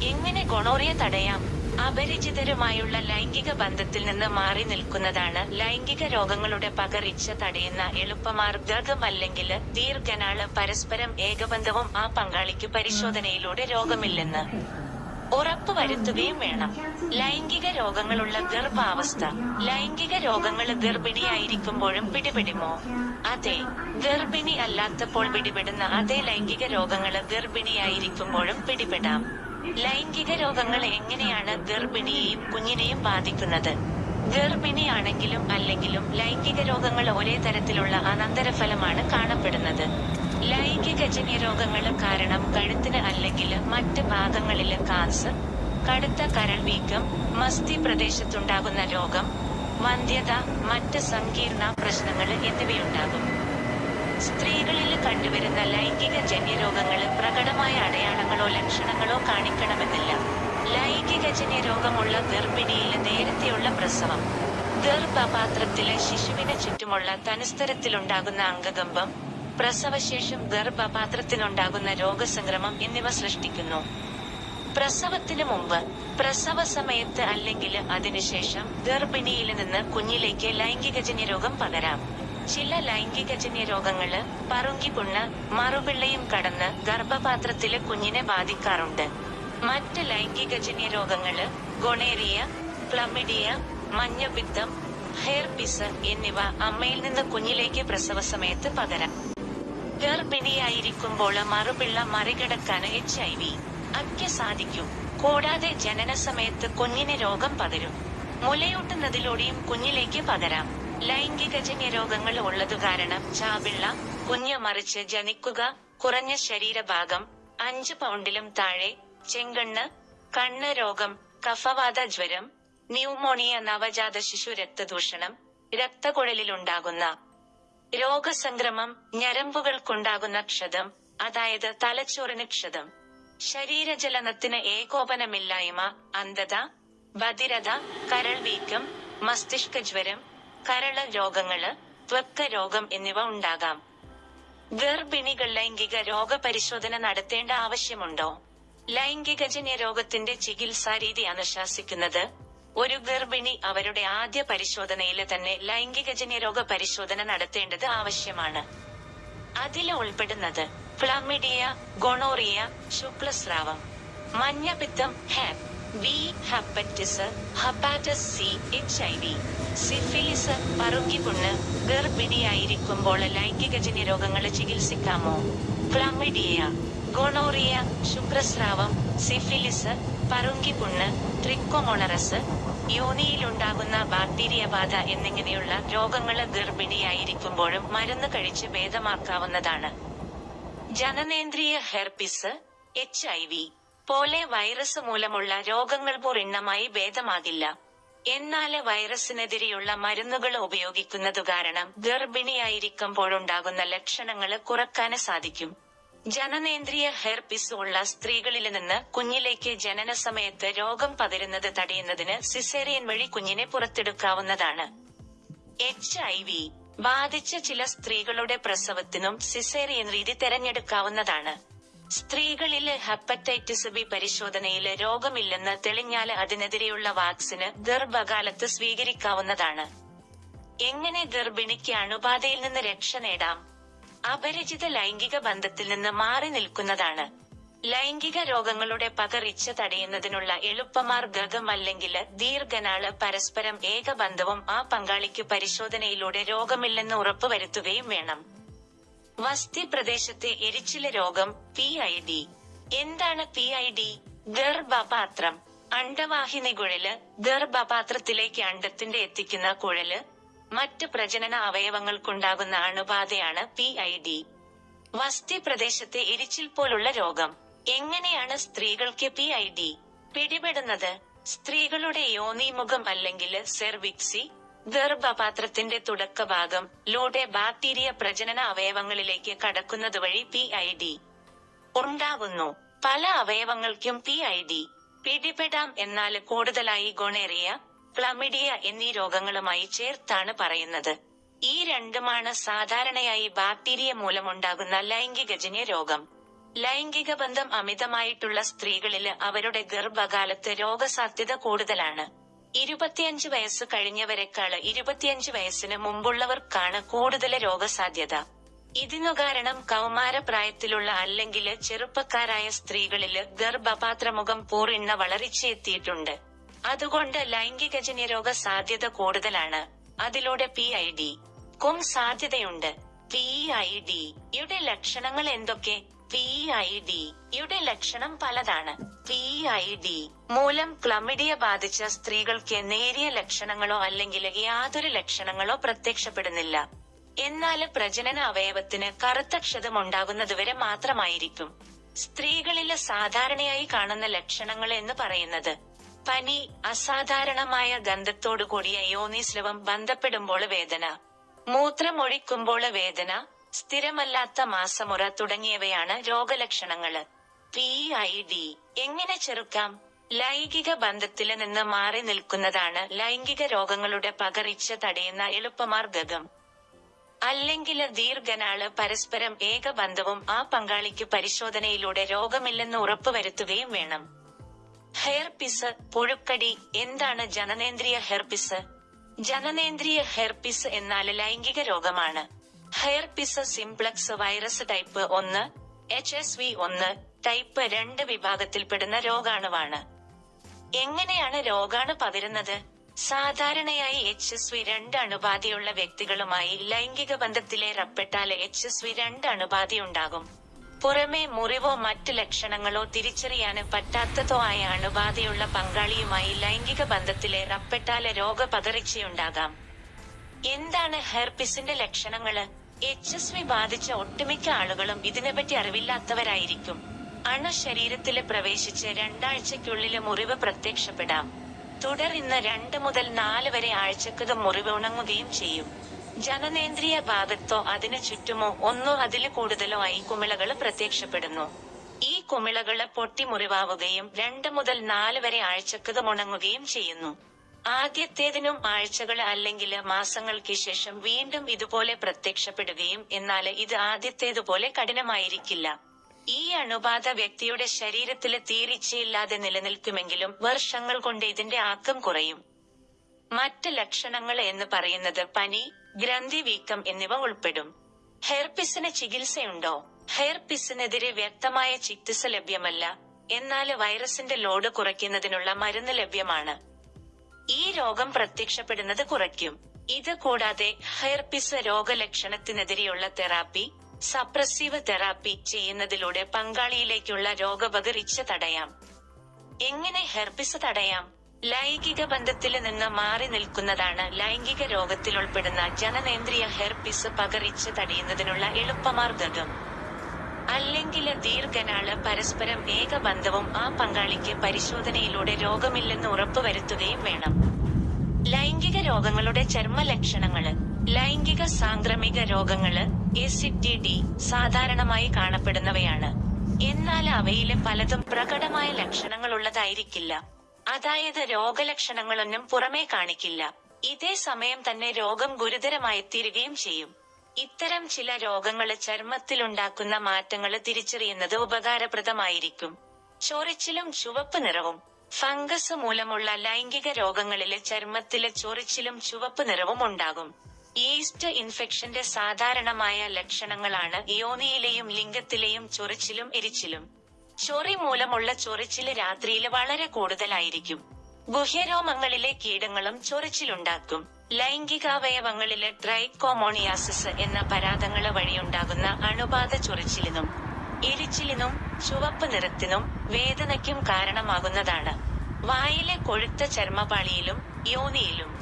എങ്ങനെ ഗൊണോറിയ തടയാം അപരിചിതരുമായുള്ള ലൈംഗിക ബന്ധത്തിൽ നിന്ന് മാറി നിൽക്കുന്നതാണ് ലൈംഗിക രോഗങ്ങളുടെ പകർച്ച തടയുന്ന എളുപ്പമാർഗം അല്ലെങ്കിൽ ദീർഘനാൾ പരസ്പരം ഏകബന്ധവും ആ പങ്കാളിക്ക് പരിശോധനയിലൂടെ രോഗമില്ലെന്ന്. ഉറപ്പുവരുത്തുകയും വേണം. ലൈംഗിക രോഗങ്ങളുള്ള ഗർഭാവസ്ഥ. ലൈംഗിക രോഗങ്ങൾ ഗർഭിണിയായിരിക്കുമ്പോഴും പിടിപെടുമോ? അതെ. ഗർഭിണി അല്ലാത്തപ്പോൾ പിടിപെടുന്ന അതേ ലൈംഗിക രോഗങ്ങൾ ഗർഭിണിയായിരിക്കുമ്പോഴും പിടിപെടാം. ലൈംഗിക രോഗങ്ങൾ എങ്ങനെയാണ് ഗർഭിണിയെയും കുഞ്ഞിനെയും ബാധിക്കുന്നത്? ഗർഭിണിയാണെങ്കിലും അല്ലെങ്കിലും ലൈംഗിക രോഗങ്ങൾ ഒരേ തരത്തിലുള്ള അനന്തരഫലമാണ് കാണപ്പെടുന്നത്. ലൈംഗികജന്യ രോഗങ്ങളും കാരണം കഴുത്തിന് അല്ലെങ്കിൽ മറ്റ് ഭാഗങ്ങളിൽ കാൻസർ കടുത്ത കരൾ വീക്കം മസ്തി പ്രദേശത്തുണ്ടാകുന്ന രോഗം വന്ധ്യത മറ്റ് സങ്കീർണ പ്രശ്നങ്ങൾ എന്നിവയുണ്ടാകും. സ്ത്രീകളിൽ കണ്ടുവരുന്ന ലൈംഗിക ജന്യരോഗങ്ങൾ പ്രകടമായ അടയാളങ്ങളോ ലക്ഷണങ്ങളോ കാണിക്കണമെന്നില്ല. ലൈംഗിക ജന്യരോഗമുള്ള ഗർഭിണിയിൽ നേരത്തെയുള്ള പ്രസവം ഗർഭപാത്രത്തിലെ ശിശുവിന് ചുറ്റുമുള്ള തനുസ്തരത്തിലുണ്ടാകുന്ന അംഗകമ്പം പ്രസവശേഷം ഗർഭപാത്രത്തിനുണ്ടാകുന്ന രോഗസംക്രമം എന്നിവ സൃഷ്ടിക്കുന്നു. പ്രസവത്തിന് മുമ്പ് പ്രസവ സമയത്ത് അല്ലെങ്കിൽ അതിനുശേഷം ഗർഭിണിയിൽ നിന്ന് കുഞ്ഞിലേക്ക് ലൈംഗികജന്യ രോഗം പകരാം. ചില ലൈംഗികജന്യ രോഗങ്ങൾ പറുങ്കിപുണ്ണ് മറുപിള്ളയും കടന്ന് ഗർഭപാത്രത്തിലെ കുഞ്ഞിനെ ബാധിക്കാറുണ്ട്. മറ്റ് ലൈംഗികജന്യ രോഗങ്ങൾ ഗൊണേറിയ ക്ലമിഡിയ മഞ്ഞപ്പിത്തം ഹെയർപിസ് എന്നിവ അമ്മയിൽ നിന്ന് കുഞ്ഞിലേക്ക് പ്രസവ സമയത്ത് പകരാം. ഗർഭിണിയായിരിക്കുമ്പോൾ മറുപിള്ള മറികടക്കാൻ എച്ച് ഐ വി അക്ക് സാധിക്കും. കൂടാതെ ജനന സമയത്ത് കുഞ്ഞിന് രോഗം പകരും. മുലയൂട്ടുന്നതിലൂടെയും കുഞ്ഞിലേക്ക് പകരാം. ലൈംഗികജന്യ രോഗങ്ങൾ ഉള്ളതു കാരണം ചാപിള്ള കുഞ്ഞ് മറിച്ച് ജനിക്കുക കുറഞ്ഞ ശരീരഭാഗം അഞ്ച് പൗണ്ടിലും താഴെ ചെങ്കണ്ണ് കണ്ണ് രോഗം കഫവാത ജ്വരം ന്യൂമോണിയ നവജാത ശിശു രക്തദൂഷണം രക്തക്കുഴലിലുണ്ടാകുന്ന രോഗസംക്രമം ഞരമ്പുകൾക്കുണ്ടാകുന്ന ക്ഷതം അതായത് തലച്ചോറിന് ക്ഷതം. ശരീരചലനത്തിന് ഏകോപനമില്ലായ്മ അന്ധത ബധിരത കരൾ വീക്കം മസ്തിഷ്ക ജ്വരം കരള രോഗങ്ങൾ ത്വക്ക രോഗം എന്നിവ ഉണ്ടാകാം. ഗർഭിണികൾ ലൈംഗിക രോഗപരിശോധന നടത്തേണ്ട ആവശ്യമുണ്ടോ? ലൈംഗികജന്യ രോഗത്തിന്റെ ചികിത്സാരീതി അനുശാസിക്കുന്നത് ഒരു ഗർഭിണി അവരുടെ ആദ്യ പരിശോധനയിൽ തന്നെ ലൈംഗികജന്യ രോഗ പരിശോധന നടത്തേണ്ടത് ആവശ്യമാണ്. അതിൽ ഉൾപ്പെടുന്നത് ക്ലമിഡിയ ഗൊണോറിയ ശുക്ലസ്രാവം മഞ്ഞപ്പിത്തം hep B hepatitis hepatitis C H I V. Syphilis പറുങ്കിപുണ്ണ് ഗർഭിണിയായിരിക്കുമ്പോൾ ലൈംഗികജന്യ രോഗങ്ങൾ ചികിത്സിക്കാമോ? ക്ലമിഡിയ ഗൊണോറിയ ശുക്രസ്രാവം സിഫിലിസ് പറുങ്കിപുണ്ണ് ട്രിക്കോമോണറസ് യോനിയിലുണ്ടാകുന്ന ബാക്ടീരിയ ബാധ എന്നിങ്ങനെയുള്ള രോഗങ്ങൾ ഗർഭിണിയായിരിക്കുമ്പോഴും മരുന്ന് കഴിച്ച് ഭേദമാക്കാവുന്നതാണ്. ജനനേന്ദ്രിയ ഹെർപിസ് എച്ച് പോലെ വൈറസ് മൂലമുള്ള രോഗങ്ങൾ പൂർണമായി ഭേദമാകില്ല. എന്നാൽ വൈറസിനെതിരെയുള്ള മരുന്നുകൾ ഉപയോഗിക്കുന്നതു കാരണം ഗർഭിണിയായിരിക്കുമ്പോഴുണ്ടാകുന്ന ലക്ഷണങ്ങൾ കുറയ്ക്കാൻ സാധിക്കും. ജനനേന്ദ്രിയ ഹെർപിസ് ഉള്ള സ്ത്രീകളിൽ നിന്ന് കുഞ്ഞിലേക്ക് ജനന സമയത്ത് രോഗം പകരുന്നത് തടയുന്നതിന് സിസേറിയൻ വഴി കുഞ്ഞിനെ പുറത്തെടുക്കാവുന്നതാണ്. എച്ച് ഐ വി ബാധിച്ച ചില സ്ത്രീകളുടെ പ്രസവത്തിനും സിസേറിയൻ രീതി തെരഞ്ഞെടുക്കാവുന്നതാണ്. സ്ത്രീകളിൽ ഹെപ്പറ്റൈറ്റിസ് ബി പരിശോധനയിൽ രോഗമില്ലെന്ന് തെളിഞ്ഞാൽ അതിനെതിരെയുള്ള വാക്സിന് ഗർഭകാലത്ത് സ്വീകരിക്കാവുന്നതാണ്. എങ്ങനെ ഗർഭിണിക്ക് അണുബാധയിൽ നിന്ന് രക്ഷ നേടാം? അപരിചിത ലൈംഗിക ബന്ധത്തിൽ നിന്ന് മാറി നിൽക്കുന്നതാണ്. ലൈംഗിക രോഗങ്ങളുടെ പകർച്ച തടയുന്നതിനുള്ള എളുപ്പമാർഗം അല്ലെങ്കിൽ ദീർഘനാൾ പരസ്പരം ഏകബന്ധവും ആ പങ്കാളിക്ക് പരിശോധനയിലൂടെ രോഗമില്ലെന്ന് ഉറപ്പുവരുത്തുകയും വേണം. വസ്തി പ്രദേശത്തെ എരിച്ചില രോഗം പി ഐ ഡി എന്താണ് പി ഐ ഡി ഗർഭപാത്രം. അണ്ടവാഹിനി കുഴൽ ഗർഭപാത്രത്തിലേക്ക് അണ്ടത്തിന്റെ എത്തിക്കുന്ന കുഴൽ മറ്റ് പ്രജനന അവയവങ്ങൾക്കുണ്ടാകുന്ന അണുബാധയാണ് പി ഐ ഡി വസ്തി പ്രദേശത്തെ എരിച്ചിൽ പോലുള്ള രോഗം. എങ്ങനെയാണ് സ്ത്രീകൾക്ക് പി ഐ ഡി പിടിപെടുന്നത് സ്ത്രീകളുടെ യോനിമുഖം അല്ലെങ്കിൽ സെർവിക്സി ഗർഭപാത്രത്തിന്റെ തുടക്കഭാഗം ലൂടെ ബാക്ടീരിയ പ്രജനന അവയവങ്ങളിലേക്ക് കടക്കുന്നത് വഴി പി ഐ ഡി ഉണ്ടാകുന്നു പല അവയവങ്ങൾക്കും പി ഐ ഡി പിടിപെടാം എന്നാൽ കൂടുതലായി ഗൊണേറിയ ക്ലമിഡിയ എന്നീ രോഗങ്ങളുമായി ചേർത്താണ് പറയുന്നത്. ഈ രണ്ടുമാണ് സാധാരണയായി ബാക്ടീരിയ മൂലമുണ്ടാകുന്ന ലൈംഗികജന്യ രോഗം. ലൈംഗിക ബന്ധം അമിതമായിട്ടുള്ള സ്ത്രീകളിൽ അവരുടെ ഗർഭകാലത്ത് രോഗസാധ്യത കൂടുതലാണ്. ഇരുപത്തിയഞ്ച് വയസ്സ് കഴിഞ്ഞവരെക്കാൾ ഇരുപത്തിയഞ്ച് വയസ്സിന് മുമ്പുള്ളവർക്കാണ് കൂടുതൽ രോഗസാധ്യത. ഇതിനു കാരണം കൗമാരപ്രായത്തിലുള്ള അല്ലെങ്കിൽ ചെറുപ്പക്കാരായ സ്ത്രീകളിൽ ഗർഭപാത്രമുഖം പൂർണ വളർച്ചയെത്തിയിട്ടുണ്ട്. അതുകൊണ്ട് ലൈംഗിക ജന്യരോഗ സാധ്യത കൂടുതലാണ്. അതിലൂടെ പി ഐ ഡി ക്കും സാധ്യതയുണ്ട്. പി ഐ ഡി യുടെ ലക്ഷണങ്ങൾ എന്തൊക്കെ? പി ഐ ഡി യുടെ ലക്ഷണം പലതാണ്. പി ഐ ഡി മൂലം ക്ലമിഡിയ ബാധിച്ച സ്ത്രീകൾക്ക് നേരിയ ലക്ഷണങ്ങളോ അല്ലെങ്കിൽ യാതൊരു ലക്ഷണങ്ങളോ പ്രത്യക്ഷപ്പെടുന്നില്ല. എന്നാൽ പ്രജനന അവയവത്തിന് കറുത്ത ക്ഷതം ഉണ്ടാകുന്നതുവരെ മാത്രമായിരിക്കും. സ്ത്രീകളിൽ സാധാരണയായി കാണുന്ന ലക്ഷണങ്ങൾ എന്ന് പറയുന്നത് പനി അസാധാരണമായ ഗന്ധത്തോടുകൂടിയ യോനിസ്ലവം ബന്ധപ്പെടുമ്പോൾ വേദന. മൂത്രമൊഴിക്കുമ്പോൾ വേദന സ്ഥിരമല്ലാത്ത മാസമുറ തുടങ്ങിയവയാണ് രോഗലക്ഷണങ്ങൾ. പി ഐ ഡി എങ്ങനെ ചെറുക്കാം? ലൈംഗിക ബന്ധത്തിൽ നിന്ന് മാറി നിൽക്കുന്നതാണ് ലൈംഗിക രോഗങ്ങളുടെ പകർച്ച തടയുന്ന എളുപ്പമാർഗം അല്ലെങ്കിൽ ദീർഘനാൾ പരസ്പരം ഏകബന്ധവും ആ പങ്കാളിക്ക് പരിശോധനയിലൂടെ രോഗമില്ലെന്ന് ഉറപ്പുവരുത്തുകയും വേണം. ഹെർപിസ് പുഴുക്കടി എന്താണ് ജനനേന്ദ്രിയ ഹെർപിസ് ജനനേന്ദ്രിയ ഹെർപിസ് എന്നാൽ ലൈംഗിക രോഗമാണ്. ഹെയർപിസ് സിംപ്ലക്സ് വൈറസ് ടൈപ്പ് ഒന്ന് എച്ച് എസ് വി ഒന്ന് ടൈപ്പ് രണ്ട് വിഭാഗത്തിൽപ്പെടുന്ന രോഗാണുവാണ്. എങ്ങനെയാണ് രോഗാണു പകരുന്നത്? സാധാരണയായി എച്ച് എസ് വി രണ്ട് അണുബാധയുള്ള വ്യക്തികളുമായി ലൈംഗിക ബന്ധത്തിലേർപ്പെട്ടാൽ എച്ച് എസ് വി രണ്ട് അണുബാധയുണ്ടാകും. പുറമെ മുറിവോ മറ്റ് ലക്ഷണങ്ങളോ തിരിച്ചറിയാന് പറ്റാത്തതോ ആയ അണുബാധയുള്ള പങ്കാളിയുമായി ലൈംഗിക ബന്ധത്തിലെ റപ്പെട്ടാലെ രോഗപകർച്ചയുണ്ടാകാം എന്താണ് ഹെർപ്പിസിന്റെ ലക്ഷണങ്ങൾ? എച്ച് എസ് വി ബാധിച്ച ഒട്ടുമിക്ക ആളുകളും ഇതിനെപ്പറ്റി അറിവില്ലാത്തവരായിരിക്കും. അണു ശരീരത്തിൽ പ്രവേശിച്ച് രണ്ടാഴ്ചയ്ക്കുള്ളിൽ മുറിവ് പ്രത്യക്ഷപ്പെടാം. തുടർന്ന് രണ്ട് മുതൽ നാല് വരെ ആഴ്ചക്കത് മുറിവ് ഉണങ്ങുകയും ചെയ്യും. ജനനേന്ദ്രിയ ഭാഗത്തോ അതിനു ചുറ്റുമോ ഒന്നോ അതിൽ കൂടുതലോ ആയി കുമിളകൾ പ്രത്യക്ഷപ്പെടുന്നു. ഈ കുമിളകൾ പൊട്ടിമുറിവാവുകയും രണ്ട് മുതൽ നാല് വരെ ആഴ്ചക്കത് ഉണങ്ങുകയും ചെയ്യുന്നു. ആദ്യത്തേതിനും ആഴ്ചകൾ അല്ലെങ്കിൽ മാസങ്ങൾക്ക് ശേഷം വീണ്ടും ഇതുപോലെ പ്രത്യക്ഷപ്പെടുകയും എന്നാൽ ഇത് ആദ്യത്തേതുപോലെ കഠിനമായിരിക്കില്ല. ഈ അണുബാധ വ്യക്തിയുടെ ശരീരത്തിലെ തീരിച്ചയില്ലാതെ നിലനിൽക്കുമെങ്കിലും വർഷങ്ങൾ കൊണ്ട് ഇതിന്റെ ആക്കം കുറയും. മറ്റ് ലക്ഷണങ്ങൾ എന്ന് പറയുന്നത് പനി ഗ്രന്ഥി വീക്കം എന്നിവ ഉൾപ്പെടും. ഹെയർപിസിന് ചികിത്സയുണ്ടോ? ഹെയർപിസിനെതിരെ വ്യക്തമായ ചികിത്സ ലഭ്യമല്ല. എന്നാൽ വൈറസിന്റെ ലോഡ് കുറയ്ക്കുന്നതിനുള്ള മരുന്ന് ലഭ്യമാണ്. ഈ രോഗം പ്രത്യക്ഷപ്പെടുന്നത് കുറയ്ക്കും. ഇത് കൂടാതെ ഹെർപിസ് രോഗലക്ഷണത്തിനെതിരെയുള്ള തെറാപ്പി സപ്രസീവ് തെറാപ്പി ചെയ്യുന്നതിലൂടെ പങ്കാളിയിലേക്കുള്ള രോഗപകരിച്ച് തടയാം. എങ്ങനെ ഹെർപിസ് തടയാം? ലൈംഗിക ബന്ധത്തിൽ നിന്ന് മാറി നിൽക്കുന്നതാണ് ലൈംഗിക രോഗത്തിൽ ഉൾപ്പെടുന്ന ജനനേന്ദ്രിയ ഹെർപ്പിസ് പകരിച്ച് തടയുന്നതിനുള്ള എളുപ്പമാർഗം. അല്ലെങ്കിൽ ദീർഘനാൾ പരസ്പരം ഏകബന്ധവും ആ പങ്കാളിക്ക് പരിശോധനയിലൂടെ രോഗമില്ലെന്ന് ഉറപ്പുവരുത്തുകയും വേണം. ലൈംഗിക രോഗങ്ങളുടെ ചർമ്മ ലക്ഷണങ്ങൾ ലൈംഗിക സാംക്രമിക രോഗങ്ങൾ എസിഡിഡി സാധാരണമായി കാണപ്പെടുന്നവയാണ്. എന്നാൽ അവയിലെ പലതും പ്രകടമായ ലക്ഷണങ്ങളുള്ളതായിരിക്കില്ല. അതായത് രോഗലക്ഷണങ്ങളൊന്നും പുറമേ കാണിക്കില്ല. ഇതേ സമയം തന്നെ രോഗം ഗുരുതരമായി തീരുകയും ചെയ്യും. ഇത്തരം ചില രോഗങ്ങൾ ചർമ്മത്തിലുണ്ടാക്കുന്ന മാറ്റങ്ങൾ തിരിച്ചറിയുന്നത് ഉപകാരപ്രദമായിരിക്കും. ചൊറിച്ചിലും ചുവപ്പ് നിറവും ഫംഗസ് മൂലമുള്ള ലൈംഗിക രോഗങ്ങളിലെ ചർമ്മത്തിലെ ചൊറിച്ചിലും ചുവപ്പ് നിറവും ഉണ്ടാകും. ഈസ്റ്റ് ഇൻഫെക്ഷന്റെ സാധാരണമായ ലക്ഷണങ്ങളാണ് യോനിയിലെയും ലിംഗത്തിലെയും ചൊറിച്ചിലും എരിച്ചിലും. ചൊറി മൂലമുള്ള ചൊറിച്ചിൽ രാത്രിയിൽ വളരെ കൂടുതലായിരിക്കും. ഗുഹ്യരോമങ്ങളിലെ കീടങ്ങളും ചൊറിച്ചിലുണ്ടാക്കും. ലൈംഗികാവയവങ്ങളിലെ ട്രൈക്കോമോണിയാസിസ് എന്ന പരാതങ്ങൾ വഴിയുണ്ടാകുന്ന അണുബാധ ചൊറിച്ചിലിനും എരിച്ചിലിനും ചുവപ്പ് നിറത്തിനും വേദനയ്ക്കും കാരണമാകുന്നതാണ്. വായിലെ കൊഴുത്ത ചർമ്മപാളിയിലും യോനിയിലും.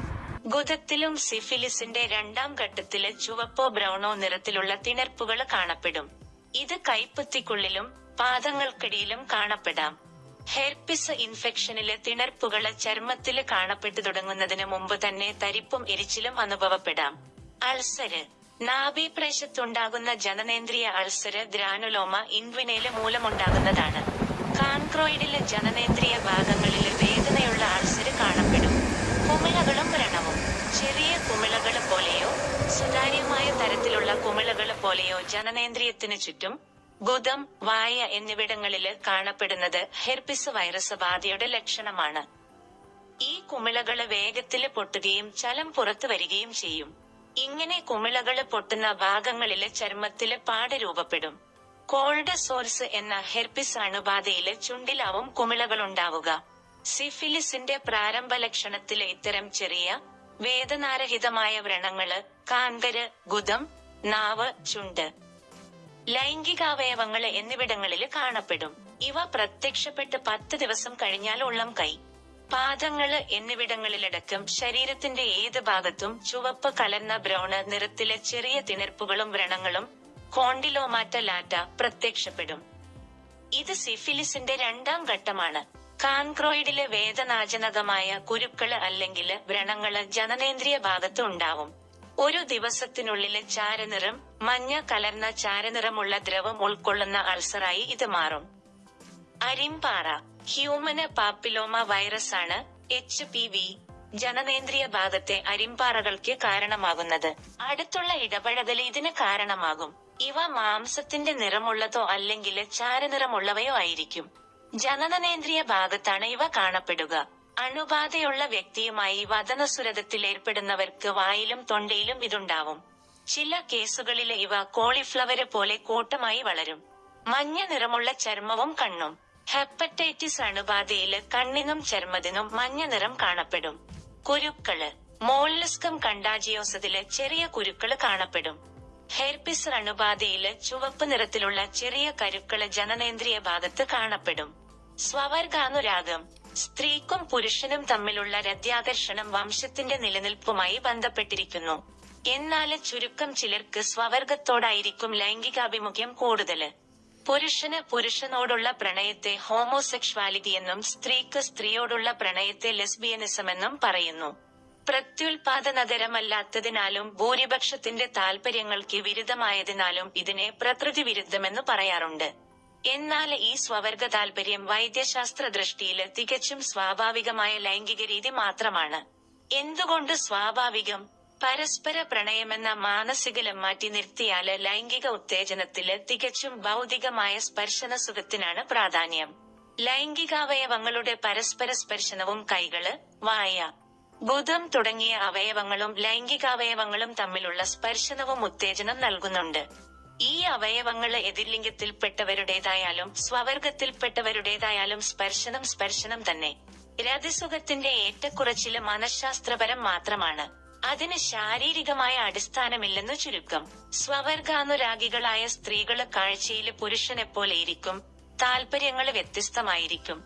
ഗുദത്തിലും സിഫിലിസിന്റെ രണ്ടാം ഘട്ടത്തിൽ ചുവപ്പോ ബ്രൗണോ നിറത്തിലുള്ള തിണർപ്പുകൾ കാണപ്പെടും. ഇത് കൈപ്പത്തിക്കുള്ളിലും പാദങ്ങൾക്കിടയിലും കാണപ്പെടാം. ഹെർപ്പിസ് ഇൻഫെക്ഷനിലെ തിണർപ്പുകൾ ചർമ്മത്തിൽ കാണപ്പെട്ടു തുടങ്ങുന്നതിന് മുമ്പ് തന്നെ തരിപ്പും എരിച്ചിലും അനുഭവപ്പെടാം. അൾസര്. നാഭീപ്രേശത്തുണ്ടാകുന്ന ജനനേന്ദ്രിയ അൾസര് ഗ്രാനുലോമ ഇൻവിനയിൽ മൂലമുണ്ടാകുന്നതാണ്. കാൺക്രോയിഡിലെ ജനനേന്ദ്രിയ ഭാഗങ്ങളിൽ വേദനയുള്ള അൾസര് കാണപ്പെടും. കുമിളകളും വ്രണവും. ചെറിയ കുമിളകൾ പോലെയോ സുതാര്യമായ തരത്തിലുള്ള കുമിളകൾ പോലെയോ ജനനേന്ദ്രിയത്തിന് ചുറ്റും ഗുദം വായ എന്നിവിടങ്ങളിൽ കാണപ്പെടുന്നത് ഹെർപിസ് വൈറസ് ബാധയുടെ ലക്ഷണമാണ്. ഈ കുമിളകൾ വേഗത്തിൽ പൊട്ടുകയും ചലം പുറത്തു വരികയും ചെയ്യും. ഇങ്ങനെ കുമിളകൾ പൊട്ടുന്ന ഭാഗങ്ങളിൽ ചർമ്മത്തിൽ പാട് രൂപപ്പെടും. കോൾഡ് സോർസ് എന്ന ഹെർപിസ് അണുബാധയിൽ ചുണ്ടിലാവും കുമിളകളുണ്ടാവുക. സിഫിലിസിന്റെ പ്രാരംഭ ലക്ഷണത്തിൽ ഇത്തരം ചെറിയ വേദനാരഹിതമായ വ്രണങ്ങൾ കാങ്കര് ഗുദം നാവ് ചുണ്ട്. ലൈംഗികാവയവങ്ങൾ എന്നിവിടങ്ങളിൽ കാണപ്പെടും. ഇവ പ്രത്യക്ഷപ്പെട്ട് പത്ത് ദിവസം കഴിഞ്ഞാൽ ഉള്ളം കൈ. പാദങ്ങൾ എന്നിവിടങ്ങളിലടക്കം ശരീരത്തിന്റെ ഏത് ഭാഗത്തും ചുവപ്പ് കലർന്ന ബ്രൗണ് നിറത്തിലെ ചെറിയ തിണർപ്പുകളും വ്രണങ്ങളും കോണ്ടിലോമാറ്റ ലാറ്റ പ്രത്യക്ഷപ്പെടും. ഇത് സിഫിലിസിന്റെ രണ്ടാം ഘട്ടമാണ്. കാൻക്രോയിഡിലെ വേദനാജനകമായ കുരുക്കൾ അല്ലെങ്കിൽ വ്രണങ്ങൾ ജനനേന്ദ്രിയ ഭാഗത്ത് ഉണ്ടാവും. ഒരു ദിവസത്തിനുള്ളിലെ ചാരനിറം മഞ്ഞ കലർന്ന ചാരനിറമുള്ള ദ്രവം ഉൾക്കൊള്ളുന്ന അൾസറായി ഇത് മാറും. അരിമ്പാറ ഹ്യൂമന് പാപ്പിലോമ വൈറസ് ആണ് എച്ച് പി വി ജനനേന്ദ്രിയ ഭാഗത്തെ അരിമ്പാറകൾക്ക് കാരണമാകുന്നത്. അടുത്തുള്ള ഇടപഴകൽ ഇതിന് കാരണമാകും. ഇവ മാംസത്തിന്റെ നിറമുള്ളതോ അല്ലെങ്കിൽ ചാരനിറമുള്ളവയോ ആയിരിക്കും. ജനനേന്ദ്രിയ ഭാഗത്താണ് ഇവ കാണപ്പെടുക. അണുബാധയുള്ള വ്യക്തിയുമായി വതനസുരതത്തിൽ ഏർപ്പെടുന്നവർക്ക് വായിലും തൊണ്ടയിലും ഇതുണ്ടാവും. ചില കേസുകളിൽ ഇവ കോളിഫ്ലവര് പോലെ കൂട്ടമായി വളരും. മഞ്ഞ നിറമുള്ള ചർമ്മവും കണ്ണും. ഹെപ്പറ്റൈറ്റിസ് അണുബാധയിൽ കണ്ണിനും ചർമ്മത്തിനും മഞ്ഞ നിറം കാണപ്പെടും. കുരുക്കൾ. മോളിസ്കം കണ്ടാജിയോസത്തിൽ ചെറിയ കുരുക്കൾ കാണപ്പെടും. ഹെർപിസ് അണുബാധയിൽ ചുവപ്പ് നിറത്തിലുള്ള ചെറിയ കരുക്കൾ ജനനേന്ദ്രിയ ഭാഗത്ത് കാണപ്പെടും. സ്വവർഗാനുരാഗം. സ്ത്രീക്കും പുരുഷനും തമ്മിലുള്ള രത്യാകർഷണം വംശത്തിന്റെ നിലനിൽപ്പുമായി ബന്ധപ്പെട്ടിരിക്കുന്നു. എന്നാൽ ചുരുക്കം ചിലർക്ക് സ്വവർഗത്തോടായിരിക്കും ലൈംഗികാഭിമുഖ്യം കൂടുതൽ. പുരുഷന് പുരുഷനോടുള്ള പ്രണയത്തെ ഹോമോസെക്ഷുവാലിറ്റി എന്നും സ്ത്രീക്ക് സ്ത്രീയോടുള്ള പ്രണയത്തെ ലെസ്ബിയനിസം എന്നും പറയുന്നു. പ്രത്യുൽപാദനതരമല്ലാത്തതിനാലും ഭൂരിപക്ഷത്തിന്റെ താൽപര്യങ്ങൾക്ക് വിരുദ്ധമായതിനാലും ഇതിനെ പ്രകൃതി വിരുദ്ധമെന്ന് പറയാറുണ്ട്. എന്നാൽ ഈ സ്വവർഗ താൽപര്യം വൈദ്യശാസ്ത്ര ദൃഷ്ടിയിൽ തികച്ചും സ്വാഭാവികമായ ലൈംഗിക രീതി മാത്രമാണ്. എന്തുകൊണ്ട് സ്വാഭാവികം? പരസ്പര പ്രണയമെന്ന മാനസികലം മാറ്റി നിർത്തിയാൽ ലൈംഗിക ഉത്തേജനത്തിൽ തികച്ചും ഭൗതികമായ സ്പർശന സുഖത്തിനാണ് പ്രാധാന്യം. ലൈംഗികാവയവങ്ങളുടെ പരസ്പര സ്പർശനവും കൈകൾ വായ. ബുധം തുടങ്ങിയ അവയവങ്ങളും ലൈംഗികാവയവങ്ങളും തമ്മിലുള്ള സ്പർശനവും ഉത്തേജനം നൽകുന്നുണ്ട്. ഈ അവയവങ്ങൾ എതിർലിംഗത്തിൽപ്പെട്ടവരുടേതായാലും സ്വവർഗത്തിൽപ്പെട്ടവരുടേതായാലും സ്പർശനം സ്പർശനം തന്നെ. രതിസുഖത്തിന്റെ ഏറ്റക്കുറച്ചിൽ മനഃശാസ്ത്രപരം മാത്രമാണ്. അതിന് ശാരീരികമായ അടിസ്ഥാനമില്ലെന്നു ചുരുക്കം. സ്വവർഗാനുരാഗികളായ സ്ത്രീകൾ കാഴ്ചയിൽ പുരുഷനെപ്പോലെയിരിക്കും താല്പര്യങ്ങൾ വ്യത്യസ്തമായിരിക്കും.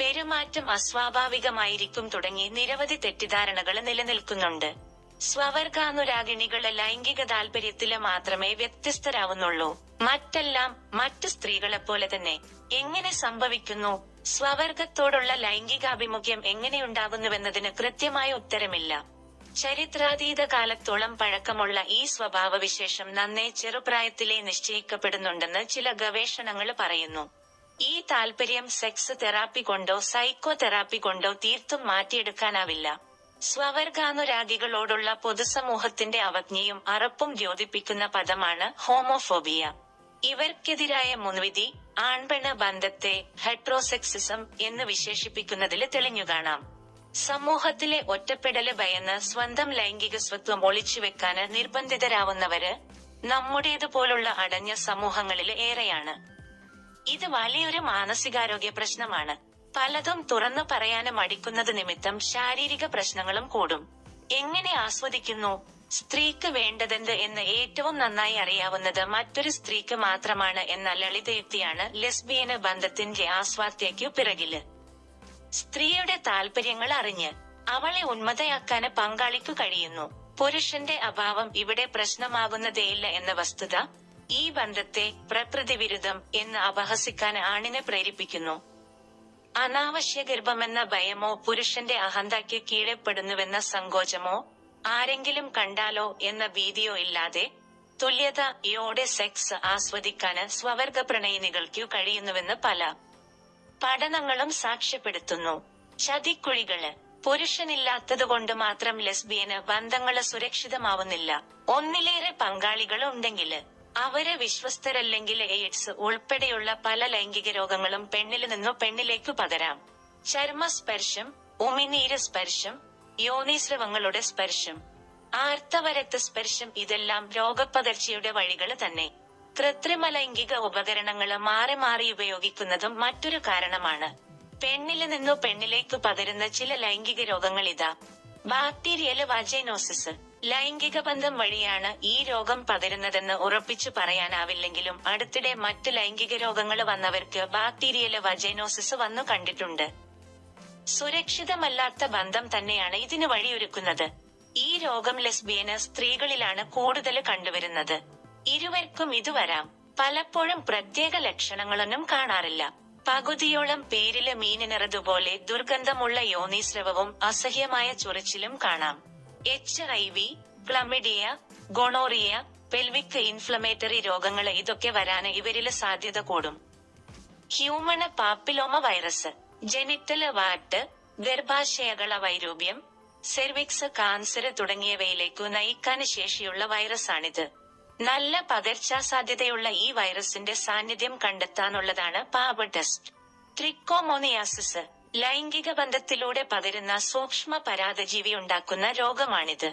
പെരുമാറ്റം അസ്വാഭാവികമായിരിക്കും തുടങ്ങി നിരവധി തെറ്റിദ്ധാരണകൾ നിലനിൽക്കുന്നുണ്ട്. സ്വവർഗാനുരാഗിണികൾ ലൈംഗിക താല്പര്യത്തിൽ മാത്രമേ വ്യത്യസ്തരാവുന്നുള്ളൂ. മറ്റെല്ലാം മറ്റു സ്ത്രീകളെപ്പോലെ തന്നെ എങ്ങനെ സംഭവിക്കുന്നു? സ്വവർഗത്തോടുള്ള ലൈംഗികാഭിമുഖ്യം എങ്ങനെയുണ്ടാകുന്നുവെന്നതിന് കൃത്യമായ ഉത്തരമില്ല. ചരിത്രാതീത കാലത്തോളം പഴക്കമുള്ള ഈ സ്വഭാവവിശേഷം നന്നേ ചെറുപ്രായത്തിലേ നിശ്ചയിക്കപ്പെടുന്നുണ്ടെന്ന് ചില ഗവേഷണങ്ങൾ പറയുന്നു. ഈ താൽപര്യം സെക്സ് തെറാപ്പി കൊണ്ടോ സൈക്കോ തെറാപ്പി കൊണ്ടോ തീർത്തും മാറ്റിയെടുക്കാനാവില്ല. സ്വവർഗാനുരാഗികളോടുള്ള പൊതുസമൂഹത്തിന്റെ അവജ്ഞയും അറപ്പും ദ്യോതിപ്പിക്കുന്ന പദമാണ് ഹോമോഫോബിയ. ഇവർക്കെതിരായ മുൻവിധി ആൺപെണ ബന്ധത്തെ ഹെട്രോസെക്സിസം എന്ന് വിശേഷിപ്പിക്കുന്നതിൽ തെളിഞ്ഞുകാണാം സമൂഹത്തിലെ ഒറ്റപ്പെടൽ ഭയന്ന് സ്വന്തം ലൈംഗിക സ്വത്വം ഒളിച്ചുവെക്കാന് നിർബന്ധിതരാവുന്നവര് നമ്മുടേതുപോലുള്ള അടഞ്ഞ സമൂഹങ്ങളിൽ ഏറെയാണ്. ഇത് വലിയൊരു മാനസികാരോഗ്യ പ്രശ്നമാണ്. പലതും തുറന്നു പറയാന് മടിക്കുന്നത് നിമിത്തം ശാരീരിക പ്രശ്നങ്ങളും കൂടും. എങ്ങനെ ആസ്വദിക്കുന്നു? സ്ത്രീക്ക് വേണ്ടതെന്ത് എന്ന് ഏറ്റവും നന്നായി അറിയാവുന്നത് മറ്റൊരു സ്ത്രീക്ക് മാത്രമാണ് എന്ന ലളിതയുക്തിയാണ് ലെസ്ബിയന് ബന്ധത്തിന്റെ ആസ്വാദ്യയ്ക്കു പിറകിൽ. സ്ത്രീയുടെ താല്പര്യങ്ങൾ അറിഞ്ഞ് അവളെ ഉന്മതയാക്കാന് പങ്കാളിക്കു കഴിയുന്നു. പുരുഷന്റെ അഭാവം ഇവിടെ പ്രശ്നമാകുന്നതേയില്ല എന്ന വസ്തുത ഈ ബന്ധത്തെ പ്രകൃതി വിരുദ്ധം എന്ന് അപഹസിക്കാൻ ആണിനെ പ്രേരിപ്പിക്കുന്നു. അനാവശ്യ ഗർഭമെന്ന ഭയമോ പുരുഷന്റെ അഹന്തയ്ക്ക് കീഴപ്പെടുന്നുവെന്ന സങ്കോചമോ ആരെങ്കിലും കണ്ടാലോ എന്ന ഭീതിയോ ഇല്ലാതെ തുല്യതയോടെ സെക്സ് ആസ്വദിക്കാന് സ്വവർഗ പ്രണയിനികൾക്കു കഴിയുന്നുവെന്ന് പല പഠനങ്ങളും സാക്ഷ്യപ്പെടുത്തുന്നു. ചതിക്കുഴികൾ. പുരുഷനില്ലാത്തതുകൊണ്ട് മാത്രം ലെസ്ബിയന് ബന്ധങ്ങൾ സുരക്ഷിതമാവുന്നില്ല. ഒന്നിലേറെ പങ്കാളികൾ ഉണ്ടെങ്കിൽ അവർ വിശ്വസ്തരല്ലെങ്കിൽ എയ്ഡ്സ് ഉൾപ്പെടെയുള്ള പല ലൈംഗിക രോഗങ്ങളും പെണ്ണിൽ നിന്നു പെണ്ണിലേക്കു പകരാം. ചർമ്മസ്പർശം ഉമിനീര് സ്പർശം യോനീസ്രവങ്ങളുടെ സ്പർശം ആർത്തവരക്ത സ്പർശം ഇതെല്ലാം രോഗപ്പകർച്ചയുടെ വഴികൾ തന്നെ. കൃത്രിമ ലൈംഗിക ഉപകരണങ്ങൾ മാറി മാറി ഉപയോഗിക്കുന്നതും മറ്റൊരു കാരണമാണ്. പെണ്ണിൽ നിന്നു പെണ്ണിലേക്ക് പകരുന്ന ചില ലൈംഗിക രോഗങ്ങൾ ഇതാ. ബാക്ടീരിയൽ വജൈനോസിസ് ലൈംഗിക ബന്ധം വഴിയാണ് ഈ രോഗം പകരുന്നതെന്ന് ഉറപ്പിച്ചു പറയാനാവില്ലെങ്കിലും അടുത്തിടെ മറ്റ് ലൈംഗിക രോഗങ്ങൾ വന്നവർക്ക് ബാക്ടീരിയൽ വജൈനോസിസ് വന്നു കണ്ടിട്ടുണ്ട്. സുരക്ഷിതമല്ലാത്ത ബന്ധം തന്നെയാണ് ഇതിന് വഴിയൊരുക്കുന്നത്. ഈ രോഗം ലെസ്ബിയന് സ്ത്രീകളിലാണ് കൂടുതൽ കണ്ടുവരുന്നത്. ഇരുവർക്കും ഇത് വരാം. പലപ്പോഴും പ്രത്യേക ലക്ഷണങ്ങളൊന്നും കാണാറില്ല. പകുതിയോളം പേരിൽ മീനിനിറതുപോലെ ദുർഗന്ധമുള്ള യോനീസ്രവവും അസഹ്യമായ ചൊറിച്ചിലും കാണാം. H I V chlamydia gonorrhoea pelvic inflammatory രോഗങ്ങൾ ഇതൊക്കെ വരാന് ഇവരിൽ സാധ്യത കൂടും. Human papilloma virus genital wart ഗർഭാശയകള വൈരൂപ്യം സെർവിക്സ് കാൻസർ തുടങ്ങിയവയിലേക്കു നയിക്കാൻ ശേഷിയുള്ള വൈറസാണിത് നല്ല പകർച്ചാ സാധ്യതയുള്ള ഈ വൈറസിന്റെ സാന്നിധ്യം കണ്ടെത്താനുള്ളതാണ് പാബ് ടെസ്റ്റ് ട്രിക്കോമോണിയാസിസ് ലൈംഗിക ബന്ധത്തിലൂടെ പകരുന്ന സൂക്ഷ്മ പരാതജീവി ഉണ്ടാക്കുന്ന രോഗമാണിത്.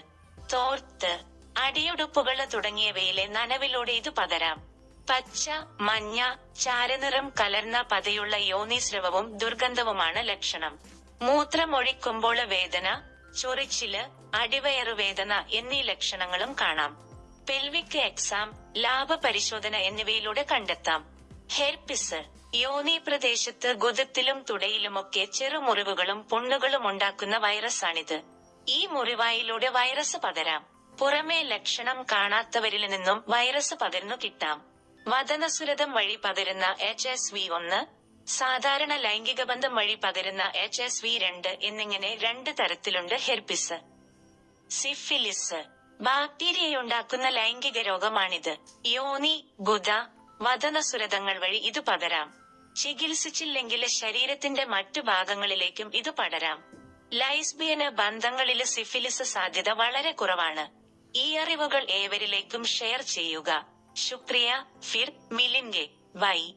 തോർത്ത് അടിയുടുപ്പുകൾ തുടങ്ങിയവയിലെ നനവിലൂടെ ഇത് പകരാം. പച്ച മഞ്ഞ ചാരനിറം കലർന്ന പതയുള്ള യോനിസ്രവവും ദുർഗന്ധവുമാണ് ലക്ഷണം. മൂത്രമൊഴിക്കുമ്പോൾ വേദന ചൊറിച്ചിൽ അടിവയറുവേദന എന്നീ ലക്ഷണങ്ങളും കാണാം. പെൽവിക് എക്സാം ലാഭ എന്നിവയിലൂടെ കണ്ടെത്താം. ഹെർപ്പിസ് യോനി പ്രദേശത്ത് ഗുദത്തിലും തുടയിലുമൊക്കെ ചെറുമുറിവുകളും പുണ്ണുകളും ഉണ്ടാക്കുന്ന വൈറസാണിത്. ഈ മുറിവായിലൂടെ വൈറസ് പകരാം. പുറമേ ലക്ഷണം കാണാത്തവരിൽ നിന്നും വൈറസ് പകർന്നു കിട്ടാം. വതനസുരതം വഴി പകരുന്ന എച്ച് എസ് വി ഒന്ന് സാധാരണ ലൈംഗിക ബന്ധം വഴി പകരുന്ന എച്ച് എസ് വി രണ്ട് എന്നിങ്ങനെ രണ്ട് തരത്തിലുണ്ട് ഹെർപ്പിസ്. സിഫിലിസ്. ബാക്ടീരിയയുണ്ടാക്കുന്ന ലൈംഗിക രോഗമാണിത്. യോനി ഗുദ വതനസുരതങ്ങൾ വഴി ഇത് പകരാം. ചികിത്സിച്ചില്ലെങ്കിൽ ശരീരത്തിന്റെ മറ്റു ഭാഗങ്ങളിലേക്കും ഇത് പടരാം. ലൈസ്ബിയന് ബന്ധങ്ങളിൽ സിഫിലിസ് സാധ്യത വളരെ കുറവാണ്. ഈ അറിവുകൾ ഏവരിലേക്കും ഷെയർ ചെയ്യുക. ശുക്രിയ ഫിർ മിലിൻഗെ ബൈ